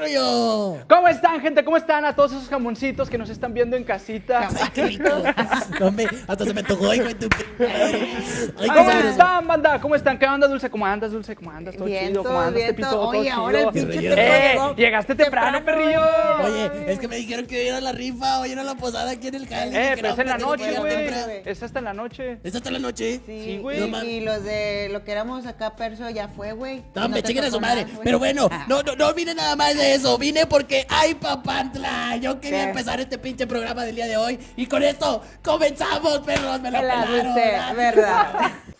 rollo? ¿Cómo están, gente? ¿Cómo están a todos esos jamoncitos que nos están viendo en casita? No, hombre, hasta se me tocó, hijo de tu... Ay, ¿Cómo sabroso. están, banda? ¿Cómo están? ¿Qué onda, Dulce? ¿Cómo andas, Dulce? ¿Cómo andas? ¿Todo Bien, chido? ¿Cómo andas, bien, Tepito? todo- ¿Todo Oye, ahora el pinche Tepo ¡Eh! Llegaste temprano, perrillo. Oye, es que me dijeron que hoy era la rifa, hoy era la posada aquí en el jale. Eh, pero es en la noche, güey. Es hasta en la noche. ¿Es hasta la noche? Sí, Sí, güey. No y, los de lo que éramos acá, Perso, ya fue, güey. No, me te chinguen a su madre. Pero bueno, Ah. no, no, no vine nada más de eso. Vine porque ¡ay, papantla! Yo quería ¿Qué? empezar este pinche programa del día de hoy. Y con esto comenzamos, perros. Me La pelaron. dulce, verdad.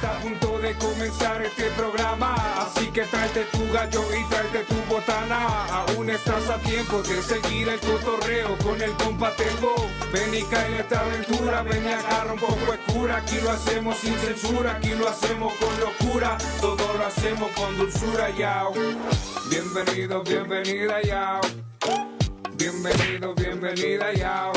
Está a punto de comenzar este programa. Así que tráete tu gallo y tráete tu botana. Aún estás a tiempo de seguir el cotorreo con el compa Tepo. Ven y cae en esta aventura. Ven y agarra un poco de cura. Aquí lo hacemos sin censura. Aquí lo hacemos con locura. Todo lo hacemos con dulzura, yao. Bienvenido, bienvenida, yao. Bienvenido, bienvenida, yao.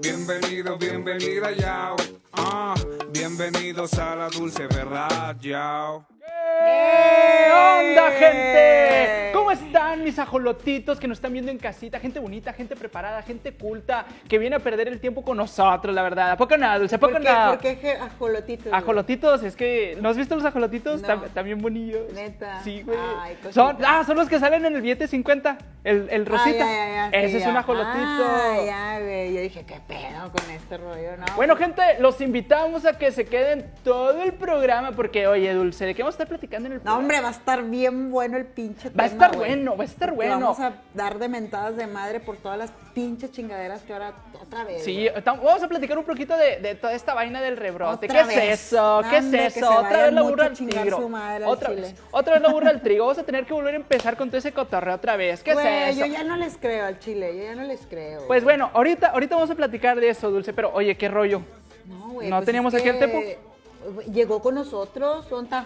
Bienvenido, bienvenida, yao. Ah, bienvenidos a la dulce verdad, yao. ¿Qué onda, gente? ¿Cómo están mis ajolotitos que nos están viendo en casita? Gente bonita, gente preparada, gente culta, que viene a perder el tiempo con nosotros, la verdad. ¿A poco nada, Dulce? ¿A poco ¿Por qué, nada? ¿Por qué ajolotitos? güey? Ajolotitos, es que, ¿no has visto los ajolotitos? No. Tam- También bonillos. Neta. Sí, güey. Ay, cosita. son, ah, son los que salen en el billete 50, el, el Ah, rosita. ya, ya, ya, Ese es un ajolotito. Ah, ya, güey. Yo dije, ¿qué pedo con este rollo? No, Bueno, gente, los invitamos a que se queden todo el programa porque, oye, Dulce, ¿de qué vamos a estar platicando en el No, hombre, va a estar bien bueno el pinche Va a estar bueno, va a estar bueno. Vamos a dar de mentadas de madre por todas las pinches chingaderas que ahora otra vez. Sí, vamos a platicar un poquito de, de toda esta vaina del rebrote. ¿Qué vez. es eso? ¿Qué es hombre, eso? Otra vez la burra al tigro. su madre Otra vez. Otra vez la burra al trigo. Vamos a tener que volver a empezar con todo ese cotorreo otra vez. ¿Qué es eso? yo ya no les creo al chile, yo ya no les creo. Pues bueno, ahorita, ahorita vamos a platicar de eso, Dulce, pero oye, qué rollo. No, güey. ¿no pues teníamos es aquí al que Tepo? Llegó con nosotros, ¿dónde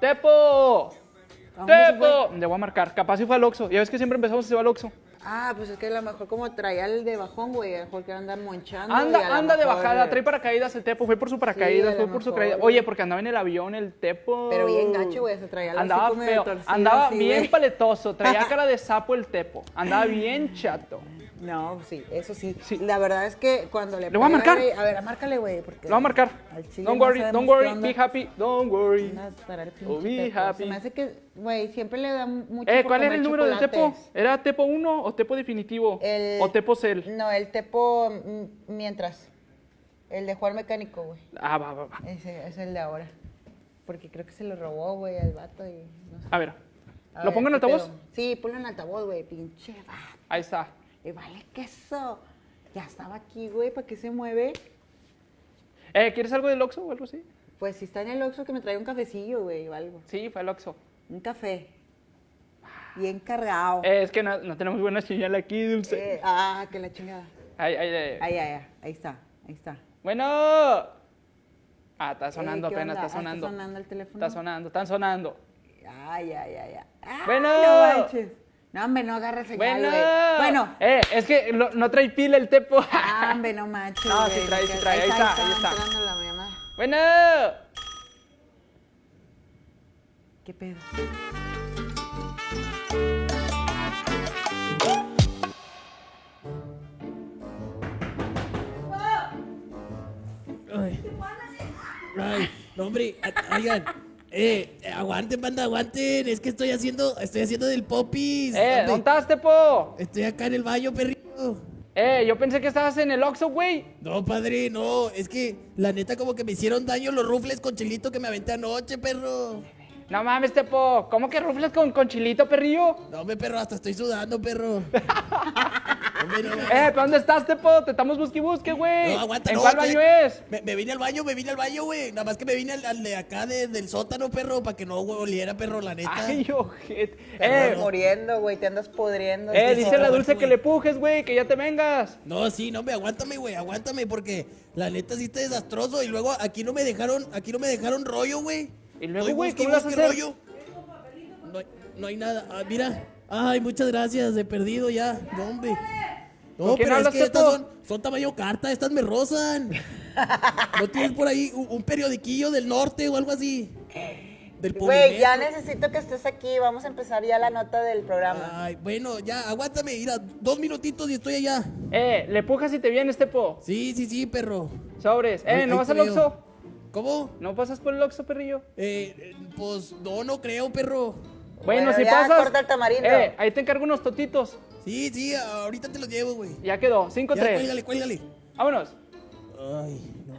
¡Tepo! ¿A dónde se ¡Tepo! Le voy a marcar. Capaz si fue al Oxxo. Ya ves que siempre empezamos y se va al Oxxo. Ah, pues es que a lo mejor como traía el de bajón, güey, a lo mejor que anda monchando. y Anda, anda de bajada, trae paracaídas el Tepo, fue por su paracaídas, fue por su caída. Oye, porque andaba en el avión el Tepo. Pero bien gacho, güey, se traía el Andaba feo, torcido andaba así, bien paletoso, traía cara de sapo el Tepo, andaba bien chato. No, sí, eso sí. Sí. La verdad es que cuando le Le voy a marcar. A ver, márcale, güey, porque... Lo voy a marcar. Don't worry, don't worry, onda. be happy, don't worry. Oh, be Tepo. happy. Se me hace que, güey, siempre le da mucho Eh, ¿cuál era el número del Tepo? ¿Era Tepo 1 o Tepo definitivo? El- ¿O Tepo Cell? No, el Tepo mm, mientras. El de Juan Mecánico, güey. Ah, va, va, va. Ese es el de ahora. Porque creo que se lo robó, güey, al vato y no sé. A ver, A ¿lo ver, pongo en ¿qué altavoz? pedo? Sí, ponlo en altavoz, güey, pinche vato. Ahí está. Le vale queso. Ya estaba aquí, güey, ¿para qué se mueve? Eh, ¿quieres algo del Oxxo o algo así? Pues si está en el Oxxo que me traiga un cafecillo, güey, o algo. Sí, fue el Oxxo. Un café. Bien cargado. Eh, es que no, no tenemos buena señal aquí, Dulce. Eh, ah, que la chingada. Ahí, ahí, ahí. Ahí, ahí, ahí, ahí está, ahí está. Bueno. Ah, está sonando Eh, ¿qué apenas, onda? está Ah, sonando. Está sonando el teléfono. Está sonando, están sonando. Ay, ay, ay, ay. Ah, Bueno. No manches. No, hombre, no agarre señal, Bueno. güey. Bueno. Eh, es que lo- no trae pila el tepo. Ah, hombre, no manches. No, sí trae, sí trae, ahí está, ahí está. la bueno. ¿Qué pedo? Ay. Ay, no, hombre, oigan. Eh, aguanten, banda, aguanten. Es que estoy haciendo, estoy haciendo del popis. Eh. ¿dónde estás, tepo? Estoy acá en el baño, perrito. Eh, yo pensé que estabas en el Oxxo, güey. No, padre, no. Es que la neta como que me hicieron daño los rufles con chilito que me aventé anoche, perro. No mames, Tepo. ¿Cómo que rufles con, con chilito, perrillo? No, hombre, perro, hasta estoy sudando, perro. Hombre, no, mames. Eh, ¿pero dónde estás, Tepo? Te estamos busque y busque, güey. No, aguanta, ¿En no, cuál baño es? Me, me vine al baño, me vine al baño, güey. Nada más que me vine al, al de acá de- del sótano, perro, para que no güey, oliera, perro, la neta. Ay, ojete. Eh, no. Muriendo, güey, te andas pudriendo. eh, dice la dulce que le pujes, güey, que ya te vengas. No, sí, no, me aguántame, güey, aguántame, porque la neta sí está desastroso. Y luego aquí no me dejaron, aquí no me dejaron rollo, güey. Y luego, güey, y ¿qué vas a hacer? rollo. No, hay- no hay nada. Ah, mira. Ay, muchas gracias, he perdido ya. No, hombre. No, ¿Con quién pero es que estas son, son tamaño carta, estas me rozan. ¿No tienes por ahí un, un periodiquillo del norte o algo así? Del Güey, ya necesito que estés aquí. Vamos a empezar ya la nota del programa. Ay, bueno, ya, aguántame, mira, dos minutitos y estoy allá. Eh, le pujas y te vienes, Tepo. Sí, sí, sí, perro. Sobres. Eh, ¿no vas al. Oxxo? ¿Cómo? ¿No pasas por el Oxxo, perrillo? Eh, eh, pues no, no creo, perro. Bueno, Bueno, si ya, pasas. corta el tamarindo. Eh, ahí te encargo unos totitos. Sí, sí, ahorita te los llevo, güey. Ya quedó. Ya, 5-3. cuélgale, cuélgale. Vámonos. Ay, no,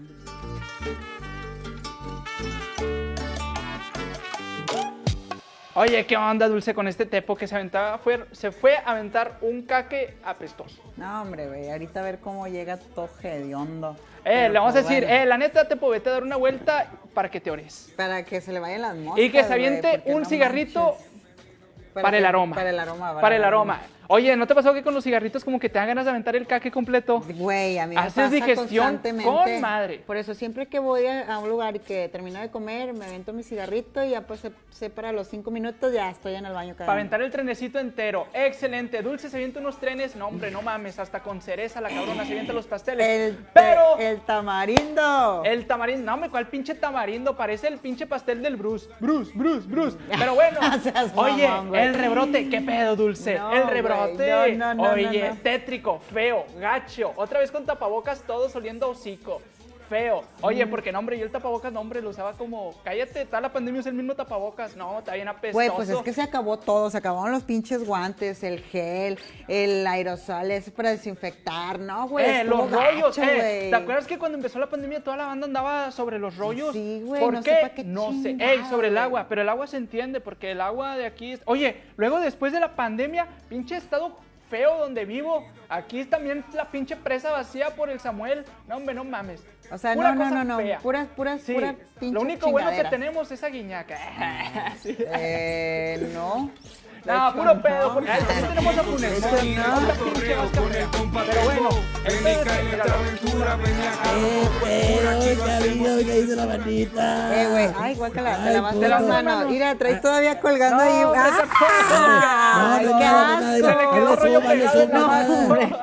Oye, ¿qué onda, Dulce, con este tepo que se aventaba? Fue, se fue a aventar un caque apestoso. No, hombre, güey, ahorita a ver cómo llega todo hediondo. Eh, Pero, le vamos a decir, bueno, eh, la neta, tepo, vete a dar una vuelta para que te ores. Para que se le vayan las moscas, Y que se aviente un no cigarrito para, el que- aroma. Para el aroma. Para el aroma. Oye, ¿no te pasó que con los cigarritos como que te dan ganas de aventar el caque completo? Güey, a mí me Haces pasa digestión con madre. Por eso siempre que voy a, un lugar y que termino de comer, me avento mi cigarrito y ya pues sé, sé para los cinco minutos ya estoy en el baño cada Para aventar el trenecito entero. Excelente. Dulce se avienta unos trenes. No, hombre, no mames. Hasta con cereza la cabrona se avienta los pasteles. El, Pero el tamarindo. el tamarindo, no, me cuál pinche tamarindo. Parece el pinche pastel del Bruce. Bruce, Bruce, Bruce. Pero bueno. Oye, mamón, el rebrote. ¿Qué pedo, Dulce? No, el rebrote. No, no, no, oye, tétrico, feo, gacho. Otra vez con tapabocas, todos oliendo a hocico. Feo. Oye, porque no, hombre, yo el tapabocas, no, hombre, lo usaba como, cállate, toda la pandemia es el mismo tapabocas. No, está bien apestoso. Güey, pues es que se acabó todo, se acabaron los pinches guantes, el gel, el aerosol, ese para desinfectar, ¿no, güey? Eh, los rollos, gacho, eh. güey. ¿Te acuerdas que cuando empezó la pandemia toda la banda andaba sobre los rollos? Sí, güey, ¿Por no sé qué? pa' qué no sé. Ey, sobre el agua, pero el agua se entiende porque el agua de aquí es... Oye, luego después de la pandemia, pinche estado feo donde vivo. Aquí también la pinche presa vacía por el Samuel. No, hombre, no mames. O sea, Pura no, no, no, no, puras, puras, Sí, puras pinches Lo único bueno que tenemos es a Guiñaca. Sí. Eh, no. No, puro pedo, porque ahí tenemos a Pero bueno, Eh, hizo la ay, igual que te lavaste las manos. Mira, traes ah. todavía colgando ahí. ¡Ah! ¡Qué asco!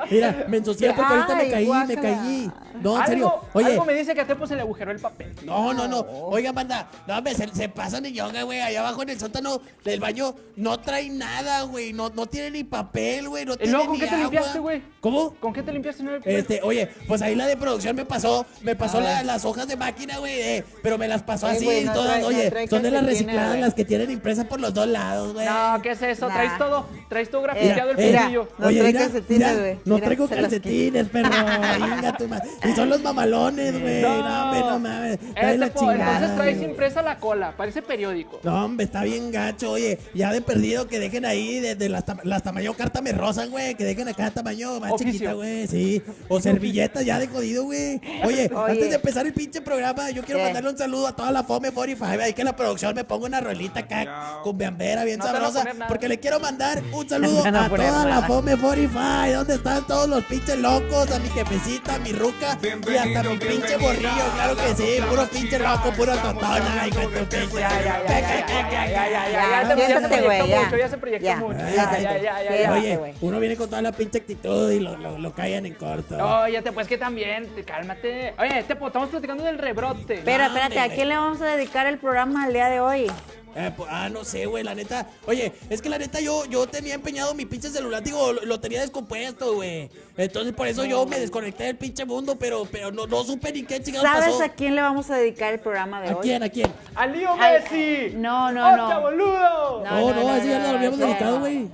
Mira, me ensucié porque ahorita me caí, me caí. No, en serio. Oye. Me dice que a Tepo se le agujeró el papel. No, no, no. Oigan, banda. No, hombre, se, pasan en yoga, güey. Allá abajo en el sótano del baño no trae nada, güey. No, no tiene ni papel, güey. No ¿Y tiene luego con ni qué te agua. limpiaste, güey? ¿Cómo? ¿Con qué te limpiaste? No? Este, oye, pues ahí la de producción me pasó, me pasó la- las hojas de máquina, güey, eh, pero me las pasó así, no todas, trae- no oye, trae son de las recicladas, las que tienen impresas por los dos lados, güey. No, ¿qué es eso? Nah. Traes todo. Traes todo Mira, grafiteado el mira, fundillo. No oye, trae mira, calcetines, güey. No traigo calcetines, perro. Venga, tu madre. Y son los mamalones, güey. No, no mames. Eh, la Tepo, chingada, entonces traes impresa la cola. Parece periódico. No, hombre, está bien gacho, oye. Ya de perdido que dejen ahí de, de las, las, tamaño carta me rozan, güey. Que dejen acá tamaño más chiquita, güey. Sí. O servilletas ya de jodido, güey. Oye, antes de empezar el pinche programa, yo quiero mandarle un saludo a toda la Fome 45. Ahí que la producción me ponga una rolita acá con beambera bien sabrosa. Porque le quiero mandar un saludo no a toda nada. la Fome 45. ¿Dónde están todos los pinches locos? A mi jefecita, a mi ruca y hasta mi pinche borrillo. Claro que sí. Puro pinche loco, puro totona. Ay, con tu pinche. Ya, ya, ya. Ya, ya, ya. Ya, ya, ya ya, se proyectó ya. mucho, ya Ya. Ya, ya, ya. Oye, uno viene con toda la pinche actitud y lo, lo, lo callan en corto. Oye, te pues que también, te- cálmate. Oye, Tepo, estamos platicando del rebrote. Pero No, espérate, ¿a quién le vamos a dedicar el programa el día de hoy? Eh, pues, ah, no sé, güey, la neta. Oye, es que la neta yo, yo tenía empeñado mi pinche celular, digo, lo, lo tenía descompuesto, güey. Entonces por eso yo me desconecté del pinche mundo, pero, pero no, no supe ni qué chingados ¿Sabes pasó. a quién le vamos a dedicar el programa de ¿A hoy? quién? ¿A quién? ¡A Lío Al- Messi! no, no, no. ¡Hostia, boludo! No, No, no, no, así ya no, lo habíamos no. dedicado, güey.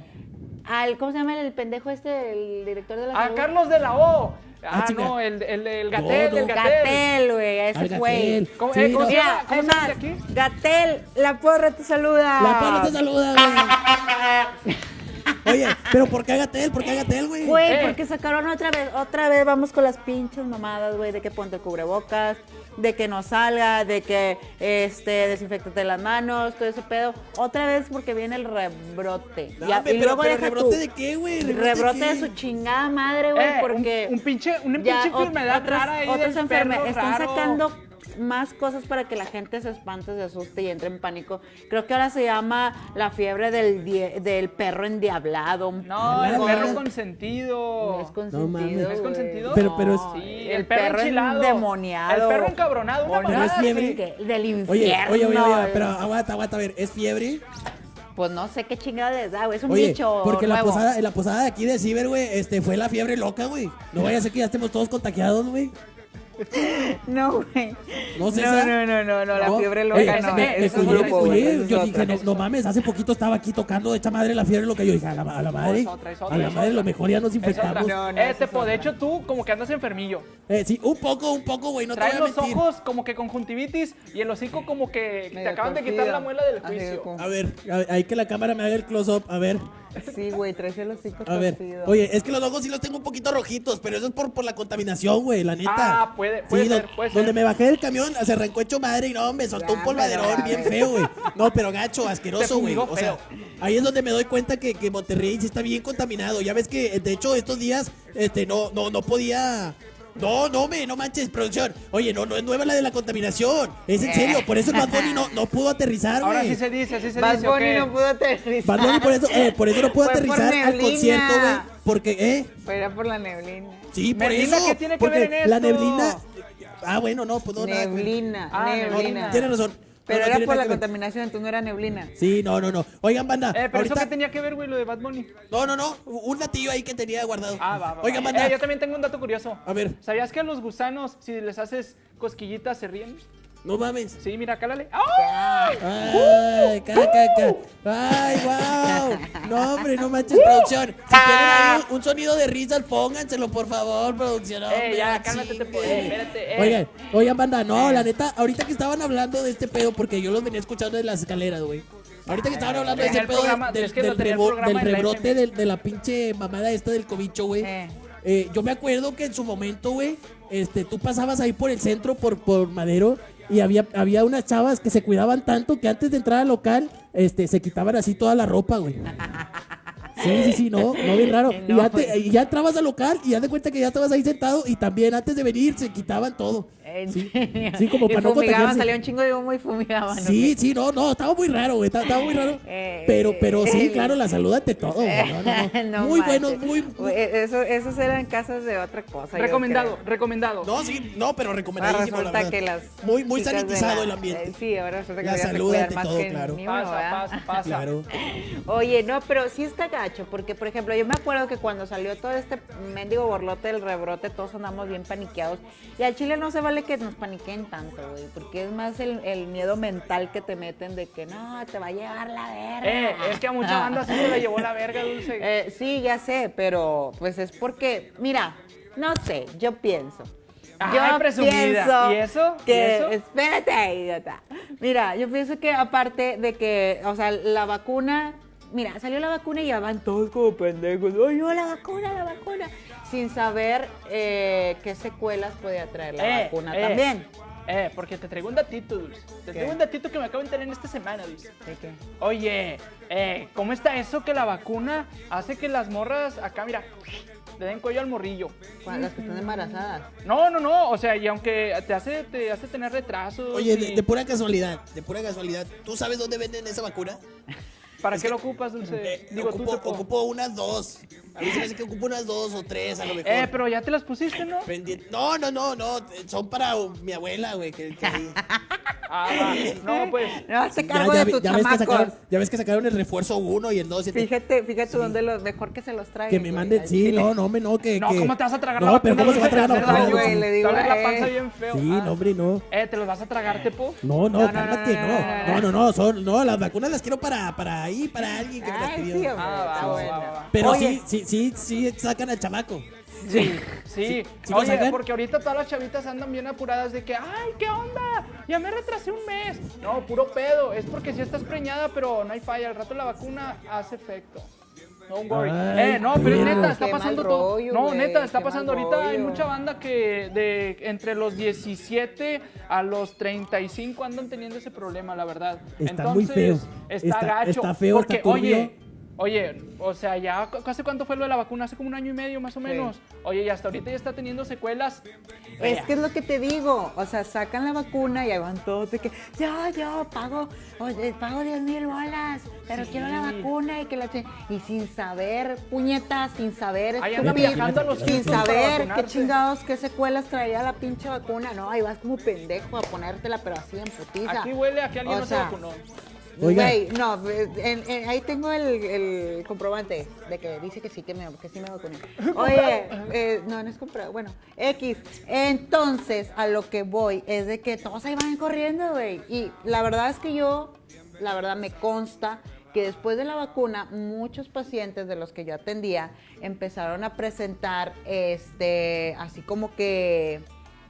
al, ¿cómo se llama el pendejo este, el director de la A salud? Carlos de la O. Ah, Ah, chinga. no, el, el, el Gatel, No, el. Gatel. Gatel, güey, ese güey. ¿Cómo, Sí, eh, ¿cómo no. se llama? ¿Cómo se llama aquí? Gatel, la porra te saluda. La porra te saluda, güey. Oye, pero ¿por qué Gatel? ¿Por qué Gatel, güey? Güey, Eh. porque sacaron otra vez, otra vez vamos con las pinches mamadas, güey, de que ponte el cubrebocas, de que no salga, de que este desinfectate las manos, todo ese pedo. Otra vez porque viene el rebrote. Y pero, luego pero deja ¿rebrote tú, de qué, güey? Rebrote qué? de su chingada madre, güey, Eh, porque un, pinche, una pinche enfermedad otras, rara ahí otras del enferme- perro están sacando más cosas para que la gente se espante, se asuste y entre en pánico. Creo que ahora se llama la fiebre del, die- del perro endiablado. No, el perro consentido. No es consentido. mames. ¿Es consentido? Pero- pero es- No, Sí, el perro enchilado. endemoniado. El perro encabronado, una Pero es fiebre. Del infierno. Oye, oye, oye, oye, pero aguanta, aguanta, a ver, ¿es fiebre? Pues no sé qué chingada les da, güey. Es un Oye, bicho porque la posada, la posada de aquí de Ciber, güey, este, fue la fiebre loca, güey. No vaya a ser que ya estemos todos contagiados, güey. No, güey. No, No, no, no, no, no, la No. fiebre loca no. eh, Me es un grupo, Yo dije, no, no mames, hace poquito estaba aquí tocando de esta madre la fiebre loca. Yo dije, a la, a la madre, es otra, es otra, a la madre, otra. lo mejor ya nos infectamos. No, no, eh, de hecho, tú como que andas enfermillo. Eh, sí, un poco, un poco, güey, no te Traes voy a los ojos como que conjuntivitis y el hocico como que te acaban de quitar la muela del juicio. A ver, a- ahí que la cámara me haga el close-up, a ver. Sí, güey, traes el hocico A ver, torcido. oye, es que los ojos sí los tengo un poquito rojitos, pero eso es por, por la contaminación, güey, la neta. Ah, puede- puede Sí, ser, puede ser. Donde me bajé del camión, se arrancó hecho madre y no, me soltó un polvaderón bien feo, güey. No, pero gacho, asqueroso, güey. O sea, ahí es donde me doy cuenta que, que Monterrey sí está bien contaminado. Ya ves que, de hecho, estos días, este, no, no, no podía... No, no, me, no manches, producción. Oye, no, no es nueva la de la contaminación. Es en serio, por eso el Bad Bunny no, no pudo aterrizar, güey. Ahora sí se dice, así se Bad dice. ¿o Bunny no pudo aterrizar. Bad Bunny por eso, eh, por eso no pudo Fue aterrizar al neblina. concierto, güey. Porque, ¿eh? Pero era por la neblina. Sí, por Neblina, eso. ¿qué tiene que porque ver en La esto? neblina. Ah, bueno, no, pues no, nada. Neblina, Ah, No, neblina. Tienes razón. Pero No, no era por la que contaminación, entonces no era neblina. Sí, no, no, no. Oigan, banda. Eh, pero ahorita... eso qué tenía que ver, güey, lo de Bad Bunny. No, no, no. Un latillo ahí que tenía guardado. Ah, va, va. Oigan, va. banda. Eh, yo también tengo un dato curioso. A ver, ¿Sabías que a los gusanos, si les haces cosquillitas, se ríen? No mames. Sí, mira, cálale. ¡Ah! Ay, ca, ca, ca. Ay, wow. No, hombre, no manches, producción. Si quieren ahí un, un sonido de risas, pónganselo, por favor, producción. Eh, hombre, ya, no cálmate, te eh, espérate, eh. Oigan, oigan, banda, no, la neta, ahorita que estaban hablando de este pedo, porque yo los venía escuchando de las escaleras, güey. Ahorita que estaban hablando de ese pedo programa- del, es que del rebo- rebrote del- de, la pinche mamada esta del cobicho, güey. Eh. Eh, yo me acuerdo que en su momento, güey, este, tú pasabas ahí por el centro, por, por Madero, y había, había unas chavas que se cuidaban tanto que antes de entrar al local, este, se quitaban así toda la ropa, güey. Sí, sí, sí, no, no bien raro. y, ya te- güey. y ya entrabas al local y ya de cuenta que ya estabas ahí sentado y también antes de venir se quitaban todo. ¿En Sí, serio? sí, como Y para no fumigaban, contagiarse. salía un chingo de humo y fumigaban. ¿o Sí, qué? sí, no, no, estaba muy raro, güey, estaba, estaba muy raro. Eh, Pero, pero sí, eh, claro, la salud ante todo, güey. No, no, no. No muy manches. buenos, muy, Güey, Eso, esos eran casas de otra cosa. Recomendado, recomendado. No, sí, no, pero Ahora recomendadísimo, la resulta que las. Muy, muy sanitizado la- el ambiente. eh, sí, ahora resulta que La salud ante más todo, que claro. uno, Pasa, ¿verdad? pasa, pasa. Claro. Oye, no, pero sí está gacho, porque por ejemplo, yo me acuerdo que cuando salió todo este mendigo borlote del rebrote, todos andamos bien paniqueados. Y al Chile no se vale que nos paniquen tanto, güey, porque es más el, el miedo mental que te meten de que no, te va a llevar la verga. Eh, es que a mucha banda sí se la llevó la verga, Dulce. Eh, sí, ya sé, pero pues es porque, mira, no sé, yo pienso. Yo presumida. pienso ¿Y eso? ¿Y que eso? espérate, idiota. Mira, yo pienso que aparte de que, o sea, la vacuna, mira, salió la vacuna y ya van todos como pendejos. Ay, no, la vacuna, la vacuna. Sin saber eh, qué secuelas podía traer la Eh, vacuna eh, también. Eh, porque te traigo un datito, Dulce. Te ¿Qué? traigo un datito que me acabo de enterar en esta semana, Dulce. ¿De qué? Oye, eh, ¿cómo está eso que la vacuna hace que las morras acá, mira, le den cuello al morrillo? Las que están embarazadas. No, no, no, o sea, y aunque te hace, te hace tener retrasos. Oye, y- de, de pura casualidad, de pura casualidad, ¿tú sabes dónde venden esa vacuna? ¿Para es qué que- lo ocupas, Dulce? Eh, Digo, ocupo, unas dos. A mí se me hace que ocupo unas dos o tres, a lo mejor. Eh, pero ya te las pusiste, ¿no? No, no, no, no, son para mi abuela, güey. Que, que Ah, va. No, pues. No, Ya, cargo ya de tus ya ves que sacaron, ya ves que sacaron el refuerzo 1 y el 2. Fíjate, fíjate dónde los mejor que se los traigan. Que me manden, sí, no, no, hombre, no, que. No, que- ¿cómo te vas a tragar no, la pero vacuna? ¿cómo se va a tragar la vacuna? güey, le digo a la panza él. bien feo. Sí, Ah. no, hombre, no. Eh, ¿te los vas a tragar, Tepo? No, no, No, no, cálmate, no, no. no, No, no, no, no, son, no, las vacunas las quiero para, para ahí, para alguien que me las Ay, pidió. sí, hombre, Ah, va, está va, bueno. va, va. Pero Oye, sí, sí, sí, sí sacan al chamaco. Sí, sí. ¿Sí lo Oye, sacan? porque ahorita todas las chavitas andan bien apuradas de que, ay, ¿qué onda? Ya me retrasé un mes. No, puro pedo. Es porque sí estás preñada, pero no hay falla. Al rato la vacuna hace efecto. Don't worry. Ay, eh, no, pero es neta, está pasando todo. rollo, No, neta, está pasando ahorita. Hay mucha banda que de entre los 17 a los 35 andan teniendo ese problema, la verdad. Está muy Entonces, feo. Está, Está- gacho. está feo, Porque, está oye, Oye, o sea, ya, ¿hace cuánto fue lo de la vacuna? Hace como un año y medio más o menos. Oye, y hasta ahorita ya está teniendo secuelas. Es que es lo que te digo, o sea, sacan la vacuna y ahí van todos de que yo, yo pago, oye, pago 10 mil bolas, pero Sí. quiero la vacuna y que la y sin saber, puñeta, sin saber, Ahí andan estúpido, viajando a los sin saber qué chingados, qué secuelas traía la pinche vacuna, no, ahí vas como pendejo a ponértela, pero así en putiza. Aquí huele a que alguien O no sea, se vacunó. Oiga. Güey, no, en- en- ahí tengo el, el comprobante de que dice que sí, que, me, que sí me vacuné. Oye, eh, no, no es comprobante, bueno, X. Entonces, a lo que voy es de que todos ahí van corriendo, güey. Y la verdad es que yo, la verdad me consta que después de la vacuna, muchos pacientes de los que yo atendía empezaron a presentar, este, así como que,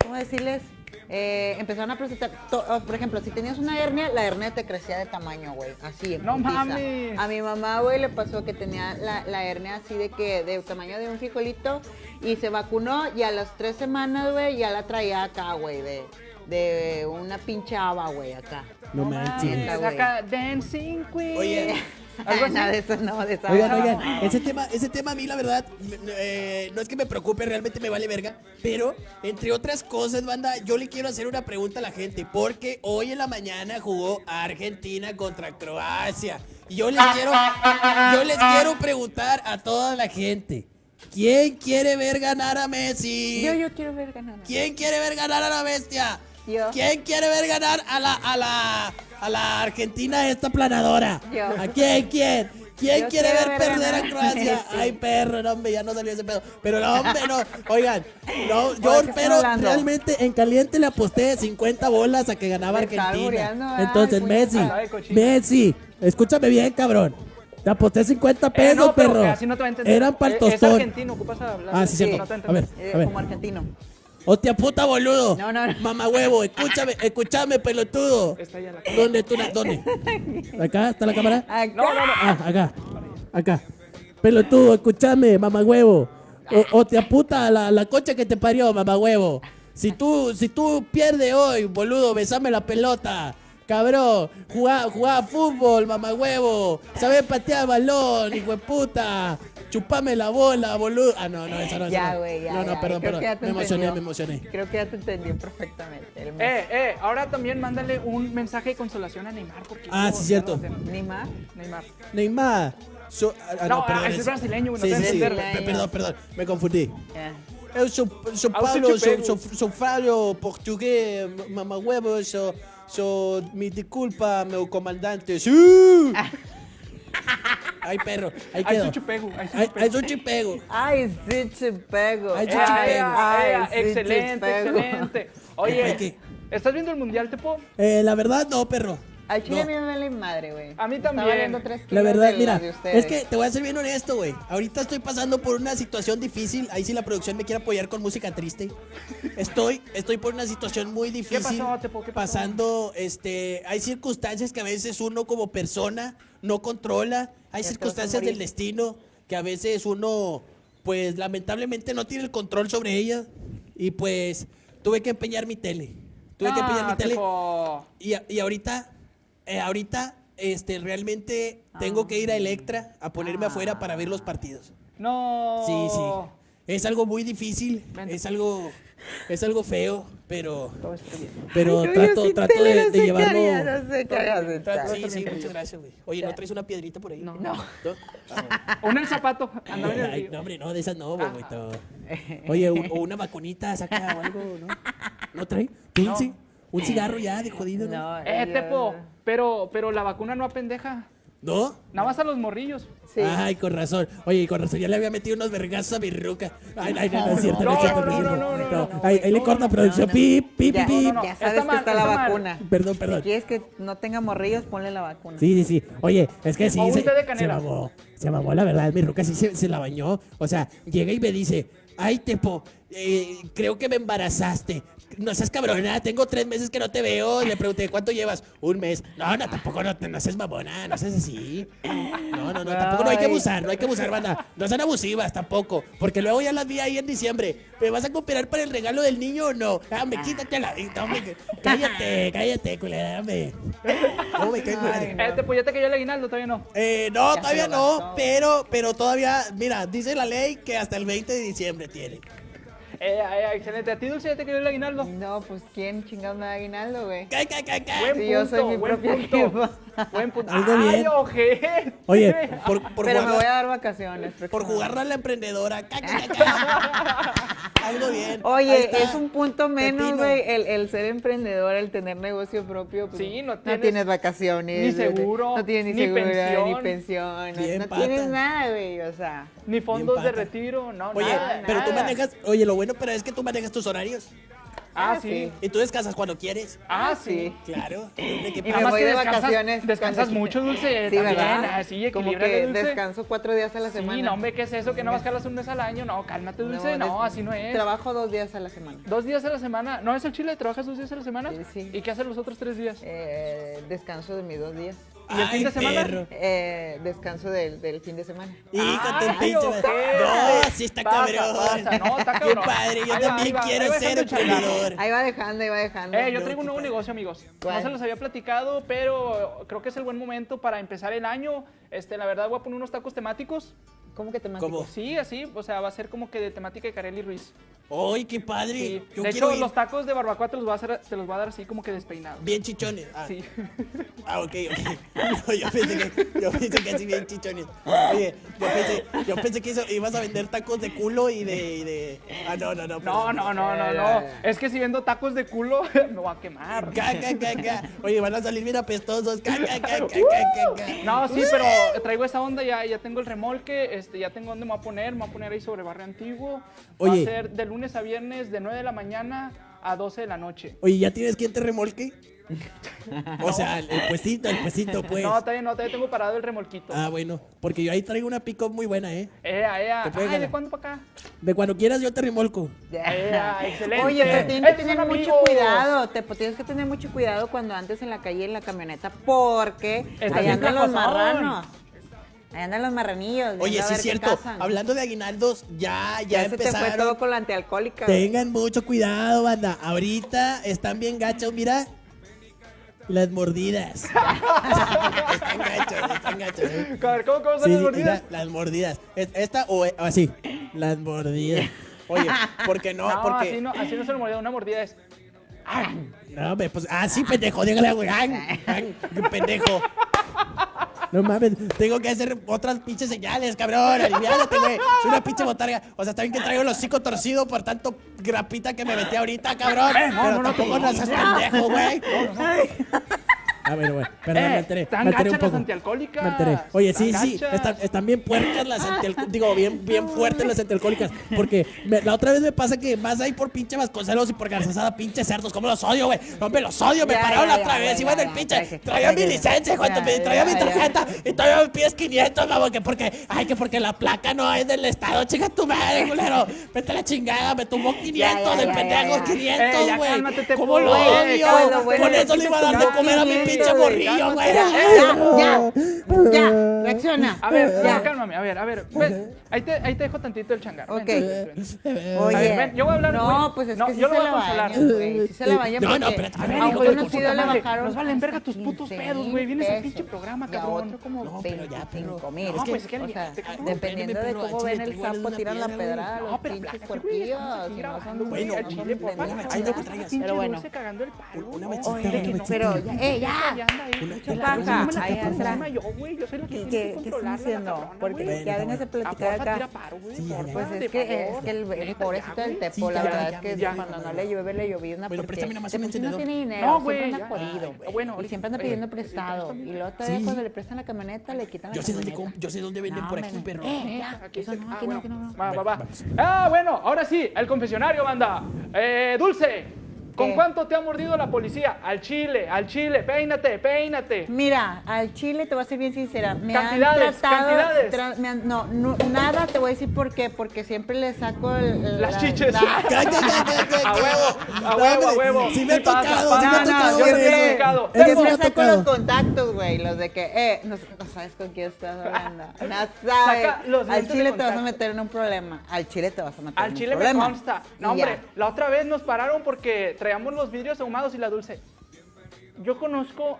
¿cómo decirles? Eh, empezaron a presentar, to- oh, por ejemplo, si tenías una hernia, la hernia te crecía de tamaño, güey, así. en No putiza. mames. A mi mamá, güey, le pasó que tenía la, la hernia así de que, de tamaño de un frijolito, y se vacunó, y a las tres semanas, güey, ya la traía acá, güey, de, de una pinche haba, güey, acá. No manches. acá, Dancing Queen. Oye. ¿Algo así? Nada de eso, no, de esa Oigan, no. oigan, ese tema, ese tema a mí la verdad eh, no es que me preocupe, realmente me vale verga, pero entre otras cosas, banda, yo le quiero hacer una pregunta a la gente, porque hoy en la mañana jugó Argentina contra Croacia. Y yo les quiero, yo les quiero preguntar a toda la gente, ¿quién quiere ver ganar a Messi? Yo, yo quiero ver ganar. ¿Quién quiere ver ganar a la bestia? Yo. ¿Quién quiere ver ganar a la, a la, a la Argentina esta planadora? Yo. ¿A quién? ¿Quién? ¿Quién Yo quiere ver ver perder a ganar a Croacia? Ay, perro, no, hombre, ya no salió ese pedo. Pero no, hombre, no. Oigan, no, ¿de yo, pero realmente en caliente le aposté 50 bolas a que ganaba Me Argentina. ay, Entonces. Messi, Ay. Messi, escúchame bien, cabrón. Te aposté 50 Eh, pesos, no, pero perro. eh, así no te va a entender. Eran para el Eh, Es tostón. argentino, ocupas hablar. Ah, sí, cierto. No A ver, Eh, a ver. como argentino. Hostia puta, boludo. No, no, no. Mamá huevo, escúchame, escúchame, pelotudo. Está ahí a la- ¿Dónde tú? ¿Dónde? ¿Acá está la cámara? Acá. No, no, no. Ah, acá. Acá. Pelotudo, escúchame, mamá huevo. O, o te aputa la, la cocha que te parió, mamá huevo. Si tú, si tú pierdes hoy, boludo, besame la pelota. Cabrón, jugá, jugá fútbol, mamá huevo. Sabés patear balón, hijo de puta. Chupame la bola, boludo. Ah, no, no, esa no. esa Ya, no. güey, ya. No, no, ya. perdón, perdón. Me emocioné, entendió. me emocioné. Creo que ya te entendí perfectamente. El Eh, eh, ahora también mándale un mensaje de consolación a Neymar. Porque Ah, no, sí, cierto. no, no, Neymar. Neymar. Neymar. So- ah, No, perdón, ah, es brasileño, güey, no Sí, sí, sí. Perdón, perdón, me confundí. Ya. Eu sou, sou Ah, Paulo, sou, pego. sou, sou falho português, mamahuevo, sou, sou, me desculpa, meu comandante. ¡Sí! Ay, perro, ahí Ay, quedó. su chupego, ay, su Ay, chupego. ay, su chipego. Ay, sí. Ay, chupego. Ay, excelente, excelente. Ay, Oye. ¿estás viendo el mundial, Tepo? Eh, la verdad, no, perro. Al chile No. a mí me vale madre, güey. A mí Está también. valiendo tres La verdad, de mira, es que te voy a ser bien honesto, güey. Ahorita estoy pasando por una situación difícil. Ahí sí la producción me quiere apoyar con música triste. Estoy, estoy por una situación muy difícil. pasó, Tepo? ¿Qué pasó? Pasando, este, hay circunstancias que a veces uno como persona no controla. Hay Ya circunstancias del destino que a veces uno, pues lamentablemente no tiene el control sobre ellas. Y pues tuve que empeñar mi tele. Tuve que empeñar mi Ah, tele. Tepo. Y, y ahorita, eh, ahorita, este, realmente tengo que ir a Electra a ponerme afuera para ver los partidos. No. Sí, sí. Es algo muy difícil, Vente. es algo, es algo feo, pero, Todo está bien. pero Ay, trato, trato de, no de llevarlo. No sé Trato- sí, sí, muchas gracias, güey. Oye, ¿no traes una piedrita por ahí? No. No. Una en el zapato. Ay, no, hombre, no, de esas no, Ah. güey. Oye, o una vacunita, saca o algo, ¿no? ¿No trae? ¿Tú No. sí? Un cigarro ya de jodido, ¿no? Eh, yo- Tepo, pero, pero la vacuna no apendeja. ¿No? Nada más a los morrillos. Sí. Ay, con razón. Oye, con razón, ya le había metido unos vergazos a mi ruca. Ay, ay, no, no es cierto, no, No, cierto, no, no, no, no, no, Ahí, ahí le corta producción. no, no. Pip, pip, Ya, pip. no, no. Ya Está sabes que mal, está la está mal. vacuna. Perdón, Si perdón. quieres que no tenga morrillos, ponle la vacuna. Sí, sí, sí. Oye, es que sí, O se, se mamó. Se mamó, la verdad. Mi ruca sí se, se la bañó. O sea, llega y me dice, ay, Tepo, eh, creo que me embarazaste. No seas cabrona, tengo tres meses que no te veo. Le pregunté, ¿cuánto llevas? Un mes. No, no, tampoco no, no seas mamona, no seas así. No, no, no, tampoco no hay que abusar, no hay que abusar, banda. No sean abusivas tampoco. Porque luego ya las vi ahí en diciembre. ¿Me vas a cooperar para el regalo del niño o no? Ah, me quítate la vista, hombre. que- Cállate, cállate, culera, hombre. No, me cae madre. Tepo, ¿ya te cayó el aguinaldo? Todavía no. Eh, no, Ya todavía no, pero, pero todavía, mira, dice la ley que hasta el 20 de diciembre tiene. Eh, eh, excelente. ¿A ti, Dulce, ya te cayó el aguinaldo? No, pues ¿quién chingados me da aguinaldo, güey? Ca, ca, ca, ca. Buen Sí, yo soy punto, mi buen propia punto. Buen punto. Algo ¡Ay, bien. ojete! Oye, por, por Pero me voy a dar vacaciones. por jugarla a la emprendedora. Ca, ca, ca. Algo bien. Oye, es un punto menos, güey, el, el ser emprendedor, el tener negocio propio. pues, Sí, no tienes tienes vacaciones. ni seguro, No tienes ni, ni seguro, pensión. ni pensión. no- Bien no tienes nada, güey, o sea. Ni fondos de retiro, no, Oye, nada, pero tú manejas, oye, lo bueno, pero es que tú manejas tus horarios. Ah, Ah, sí. sí. Y tú descansas cuando quieres. Ah, sí. Claro. ¿De qué Y Nada me más voy que de descansas- vacaciones. descansas mucho, Dulce, Sí, también, ¿verdad? así, Como que Dulce. descanso cuatro días a la semana. Sí, no, hombre, ¿qué es eso? Que no vas a jalas un mes al año. No, cálmate, Dulce. No, así no es. Trabajo dos días a la semana. Dos días a la semana. ¿No es el chile? ¿Trabajas dos días a la semana? Sí, sí. ¿Y qué haces los otros tres días? Eh, descanso de mis dos días. ¿Y el fin de semana? Eh, descanso del, del fin de semana. Hijo, te pinche. No, sí está Pasa, cabrón. pasa, no, está Qué cabrón. padre, yo Ahí va, también va, quiero va ser emprendedor. Ahí va dejando, ahí va dejando. Eh, yo No, traigo un qué nuevo padre. negocio, amigos. No ¿Cuál? se los había platicado, pero creo que es el buen momento para empezar el año. Este, la verdad, voy a poner unos tacos temáticos. ¿Cómo que te ¿Cómo? Sí, así, o sea, va a ser como que de temática de Carelli Ruiz. ¡Ay, qué padre! Sí. Yo de hecho, ir los tacos de barbacoa te los, voy a hacer, te los voy a dar así como que despeinados. bien chichones. Ah, Sí. ah, ok, ok. No, yo pensé que, yo pensé que así bien chichones. Oye, yo pensé, yo pensé que eso, ibas a vender tacos de culo y de, y de... Ah, no, no, no. No, perdón. no, no, no, Eh, no. ya, Es que si vendo tacos de culo, me voy a quemar. Ca, ca, ca, ca. Oye, van a salir bien apestosos. Ca, ca, ca, ca, ca, ca, ca. No, sí, pero traigo esa onda, ya, ya tengo el remolque, este, ya tengo dónde me voy a poner, me voy a poner ahí sobre Barrio Antiguo. Va a ser de lunes a viernes de 9 de la mañana a 12 de la noche. Oye, ¿ya tienes quien te remolque? O sea, el puestito, el puestito, pues. No, todavía no, todavía tengo parado el remolquito. Ah, bueno, porque yo ahí traigo una pick muy buena, ¿eh? Ea, ea. Ay. ¿de cuándo para acá? De cuando quieras yo te remolco. Ea, excelente. Oye, pero tienes que tener mucho amigos. cuidado, te, pues, tienes que tener mucho cuidado cuando andes en la calle en la camioneta, porque Está ahí andan los marranos. Ahí andan los marranillos. Oye, sí es cierto. Hablando de aguinaldos, ya, ya, ya se te fue empezaron. todo con la antialcohólica. Tengan mucho cuidado, banda. Ahorita están bien gachos, mira. Las mordidas. están gachos, están gachos. ¿eh? A ver, ¿cómo, cómo son Sí, las mordidas? las mordidas. Es- Esta o eh, así. Las mordidas. Oye, ¿por qué no? No, Porque. así no, así no se lo mordida. Una mordida es. No, hombre, pues, ah, sí, pendejo, dígale, güey. Ay, ay, qué pendejo. No mames, tengo que hacer otras pinches señales, cabrón. Aliviánate, güey. Soy una pinche botarga. O sea, está bien que traigo el hocico torcido por tanto grapita que me metí ahorita, cabrón. Eh, no, Pero no, no, tampoco no, no seas pendejo, güey. A ver, güey. Perdón, Eh, me alteré. están me alteré gachas un poco. las antialcohólicas. Me alteré. Oye, sí, sí. Están, están bien puercas las antialcohólicas. Digo, bien, bien fuertes las antialcohólicas. Porque me- la otra vez me pasa que vas ahí por pinche Vasconcelos y por Garzazada, pinche cerdos. ¿Cómo los odio, güey? Hombre, los odio. Me Ya, pararon ya, la otra ya, vez. ya, Iba en ya, el pinche. Traía mi licencia, ya, traía mi tarjeta. Y todavía me pides 500, mamá. Que porque, ay, que porque la placa no es del estado. Chica tu madre, culero. Vete a la chingada. Me tumbó 500 ya, el ya, pendejo. ya, ya. 500, Eh, ya güey. cálmate, te ¿Cómo lo güey, odio? Con eso le iba a dar de comer a mi 500, pinche morrillo, güey. Ya, ya, ya, reacciona. A ver, ya. cálmame, a ver, a ver. Ven, ahí, te, ahí te dejo tantito el changar. Ok. ven, ven, ven. Oye, A ver, ven, yo voy a hablar, No, pues es No, que sí yo lo se voy a la consolar. Sí se la bañan No, no, espérate, a ver, A ver, hijo de sí puta madre, bajaron nos valen verga tus 15 putos pedos, güey. Vienes al pinche programa, cabrón. otro como No, pero ya, pero- 25 mil. No, pues, que te- cabrón, dependiendo de pero cómo ven el es sapo, tiran la pedrada los pero pinches güey, Bueno, no me ¿verdad? traigas. Pero bueno. dulce cagando el palo. Una mechita, que. Pero eh, ya, ahí anda, ahí, Una- una pues, encima yo, güey, yo soy la que ¿Qué, qué, qué están haciendo? Porque ya vengas a platicar acá. Pues es que, es que el, pobrecito del. Tepo, la verdad es que cuando no le llueve, le llovizna Bueno, porque no tiene dinero, No, siempre güey, anda jodido, bueno, y siempre anda pidiendo prestado. Y luego todavía cuando le prestan la camioneta, le quitan la Yo sé dónde, camioneta. yo sé dónde venden No, por aquí, perro. ya, Aquí eso está- no, aquí no, bueno. aquí no. Va, va, va. Vamos. Ah, bueno, ahora sí, el confesionario, banda. Eh, Dulce, ¿con ¿Qué? cuánto te ha mordido la policía? Al chile, al chile, peínate, peínate. Mira, al chile te voy a ser bien sincera. Me Cantidades, han tratado, cantidades. tra- me han- no, no, nada te voy a decir por qué. Porque siempre le saco el, Las la- chiches. la- Cállate, cállate, cállate. A huevo, a huevo, a huevo. Sí me ha tocado, sí me ha No, no, tocado yo tocado. Siempre me ha saco los tocado. contactos, güey, los de que, eh, no, no sabes con quién estás hablando. No sabes. Saca los Al chile te vas a meter en un problema. Al chile te vas a meter en Al un chile me problema. consta. No, hombre, la otra vez nos pararon porque traíamos los vidrios ahumados y la dulce. Yo conozco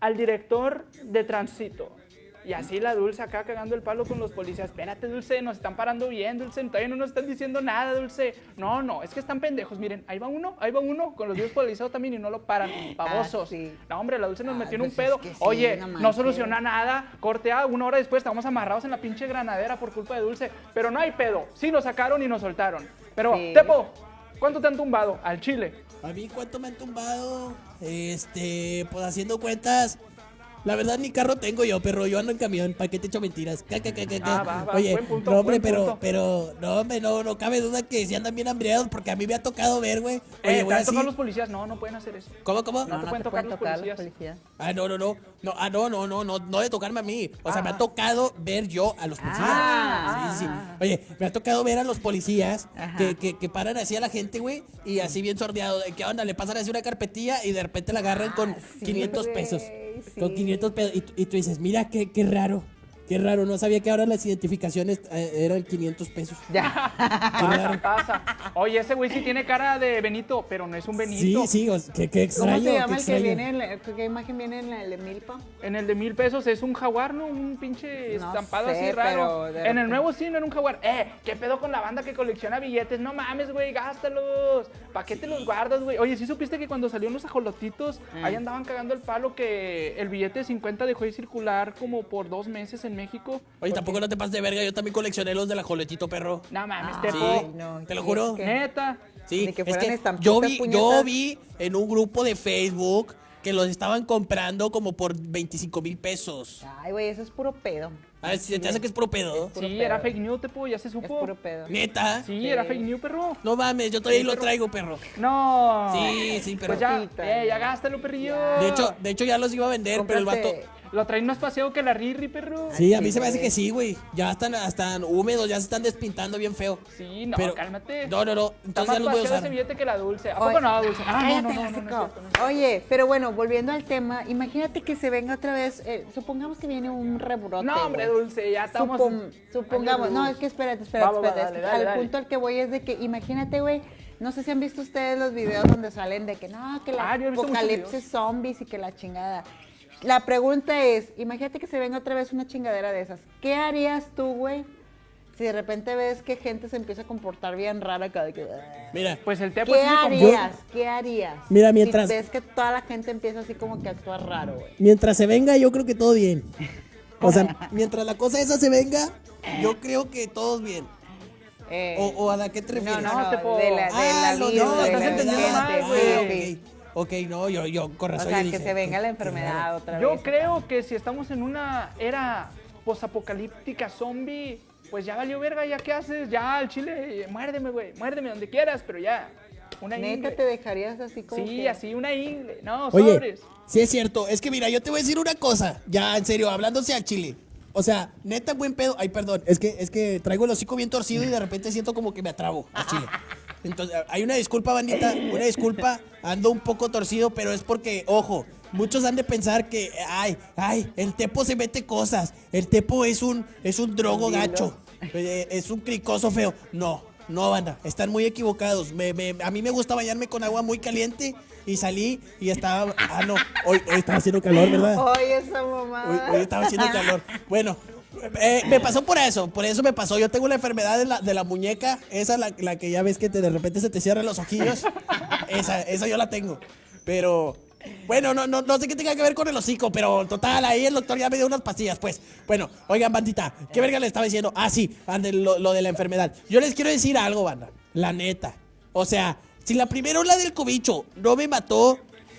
al director de tránsito. Y así la dulce acá cagando el palo con los policías. Espérate, dulce, nos están parando bien, dulce. Todavía no nos están diciendo nada, dulce. No, no, es que están pendejos. Miren, ahí va uno, ahí va uno con los vidrios polarizados también y no lo paran. Babosos. sí. No, hombre, la dulce nos metió en pues un pedo. es que sí, Oye, no soluciona nada. Cortea, una hora después estamos amarrados en la pinche granadera por culpa de dulce. Pero no hay pedo. Sí nos sacaron y nos soltaron. Pero, Sí. Tepo, ¿cuánto te han tumbado? Al chile. A mí, ¿cuánto me han tumbado? Este, pues haciendo cuentas. La verdad, ni carro tengo yo, perro. Yo ando en camión. ¿Para qué te echo mentiras? Ca, ca, ca, ca, ca. Ah, va, va, Oye, buen punto, no, hombre, buen pero, punto. pero, no, hombre, no, no cabe duda que si andan bien hambriados, porque a mí me ha tocado ver, güey. Oye, Eh, voy ¿te han así. tocado los policías? No, no pueden hacer eso. ¿Cómo, cómo? No te pueden tocar los policías. policías. Ah, no, no, no. No, ah, no, no, no, no, no de tocarme a mí. O sea, me Ah. ha tocado ver yo a los policías. Ah, sí, sí, ah, Oye, me ha tocado ver a los policías que, que, que paran así a la gente, güey, y así bien sordeado. de ¿Qué onda? Le pasan así una carpetilla y de repente la agarran con Ah, sí, 500 güey, pesos. Sí. Con 500 pesos. Y, tú- y tú dices, mira, qué, qué raro. Qué raro. No sabía que ahora las identificaciones eh, eran 500 pesos. Ya. Pasa, pasa. Oye, ese güey sí tiene cara de Benito, pero no es un Benito. Sí, sí, o sea, qué, qué extraño. ¿Cómo se llama qué el que viene en la, qué imagen viene en el de Milpa? En el de mil pesos es un jaguar, ¿no? Un pinche No estampado sé, así raro. pero En el nuevo sí no era un jaguar. Eh, ¿qué pedo con la banda que colecciona billetes? No mames, güey, gástalos. ¿Para qué te los guardas, güey? Oye, ¿sí supiste que cuando salieron los ajolotitos, Mm. ahí andaban cagando el palo que el billete de 50 dejó de circular como por dos meses en México? Oye, tampoco no te pases de verga. Yo también coleccioné los de la joletito, perro. No mames, Ay, Tepo. no, te lo ¿y juro. es que- Neta. Sí, que es que yo vi, yo vi en un grupo de Facebook que los estaban comprando como por 25 mil pesos. Ay, güey, eso es puro pedo. A ver, si te hace que es pro pedo. Puro Sí, pedo. era fake news, Tepo, ya se Es supo. puro pedo. Neta. Sí, era fake news, perro. No mames, yo todavía Sí, lo traigo, perro. No. Sí, sí, pero- Pues ya, eh, ya ya. gástalo, perrillo. De hecho, de hecho ya los iba a vender, pero el vato. Lo traen más paseo que la Riri, perro. Sí, a mí Sí, se me hace que sí, güey. Ya están, están húmedos, ya se están despintando bien feo. Sí, no, Pero- cálmate. No, no, no. Está Entonces más ya los voy a paseo usar. ese billete que la dulce. ¿A Oye, poco no, dulce? Ah, no, cállate, no, no, no, no, es hocico. cierto, no es cierto. Oye, pero bueno, volviendo al tema, imagínate que se venga otra vez, eh, supongamos que viene un rebrote. No, hombre, güey. dulce, ya estamos. Supon- supongamos, no, es que espérate, espérate, Va, va, va, espérate. dale, dale, al dale. punto al que voy es de que, imagínate, güey, no sé si han visto ustedes los videos donde salen de que no, que la Ah, apocalipsis zombies y que la chingada. La pregunta es, imagínate que se venga otra vez una chingadera de esas. ¿Qué harías tú, güey? Si de repente ves que gente se empieza a comportar bien rara cada que... Mira, Pues el Tepo ¿Qué harías? ¿Qué harías? Mira, mientras- Si ves que toda la gente empieza así como que a actuar raro, güey. mientras se venga, yo creo que todo bien. O sea, mientras la cosa esa se venga, yo creo que todos bien. Eh, O, o a la que te no, refieres. no, no, te de puedo- la, de Ah, la de la de la estás entendiendo mal, güey. Ok. No, yo, yo con O razón. sea, yo que dije, se venga la enfermedad otra Yo vez. creo que si estamos en una era posapocalíptica zombie, pues ya valió verga, ya qué haces, ya al chile, muérdeme, güey, muérdeme donde quieras, pero ya. Una Neta, ingle. te dejarías así como Sí, que- así, una ingle. No, Oye, sobres. sí es cierto. Es que mira, yo te voy a decir una cosa. Ya, en serio, hablándose al chile. O sea, neta, buen pedo. Ay, perdón. Es que, es que traigo el hocico bien torcido y de repente siento como que me atrabo al chile. Entonces, hay una disculpa, bandita. Una disculpa. Ando un poco torcido, pero es porque, ojo, muchos han de pensar que, ay, ay, el tepo se mete cosas. El tepo es un, es un drogo gacho. Eh, Es un cricoso feo. No, no, banda. Están muy equivocados. Me- me- a mí me gusta bañarme con agua muy caliente y salí y estaba. Ah, no. Hoy, hoy estaba haciendo calor, ¿verdad? Oye, esa Hoy, mamada. hoy estaba haciendo calor. Bueno, eh, me pasó por eso, por eso me pasó. Yo tengo la enfermedad de la, de la muñeca, esa la, que ya ves que te- de repente se te cierran los ojillos. Esa, esa yo la tengo. Pero Bueno, no, no, no sé qué tenga que ver con el hocico, pero total, ahí el doctor ya me dio unas pastillas, pues. Bueno, oigan, bandita, ¿qué verga le estaba diciendo? Ah, sí, ande, lo, lo de la enfermedad. Yo les quiero decir algo, banda. La neta. O sea, si la primera ola del cobicho no me mató,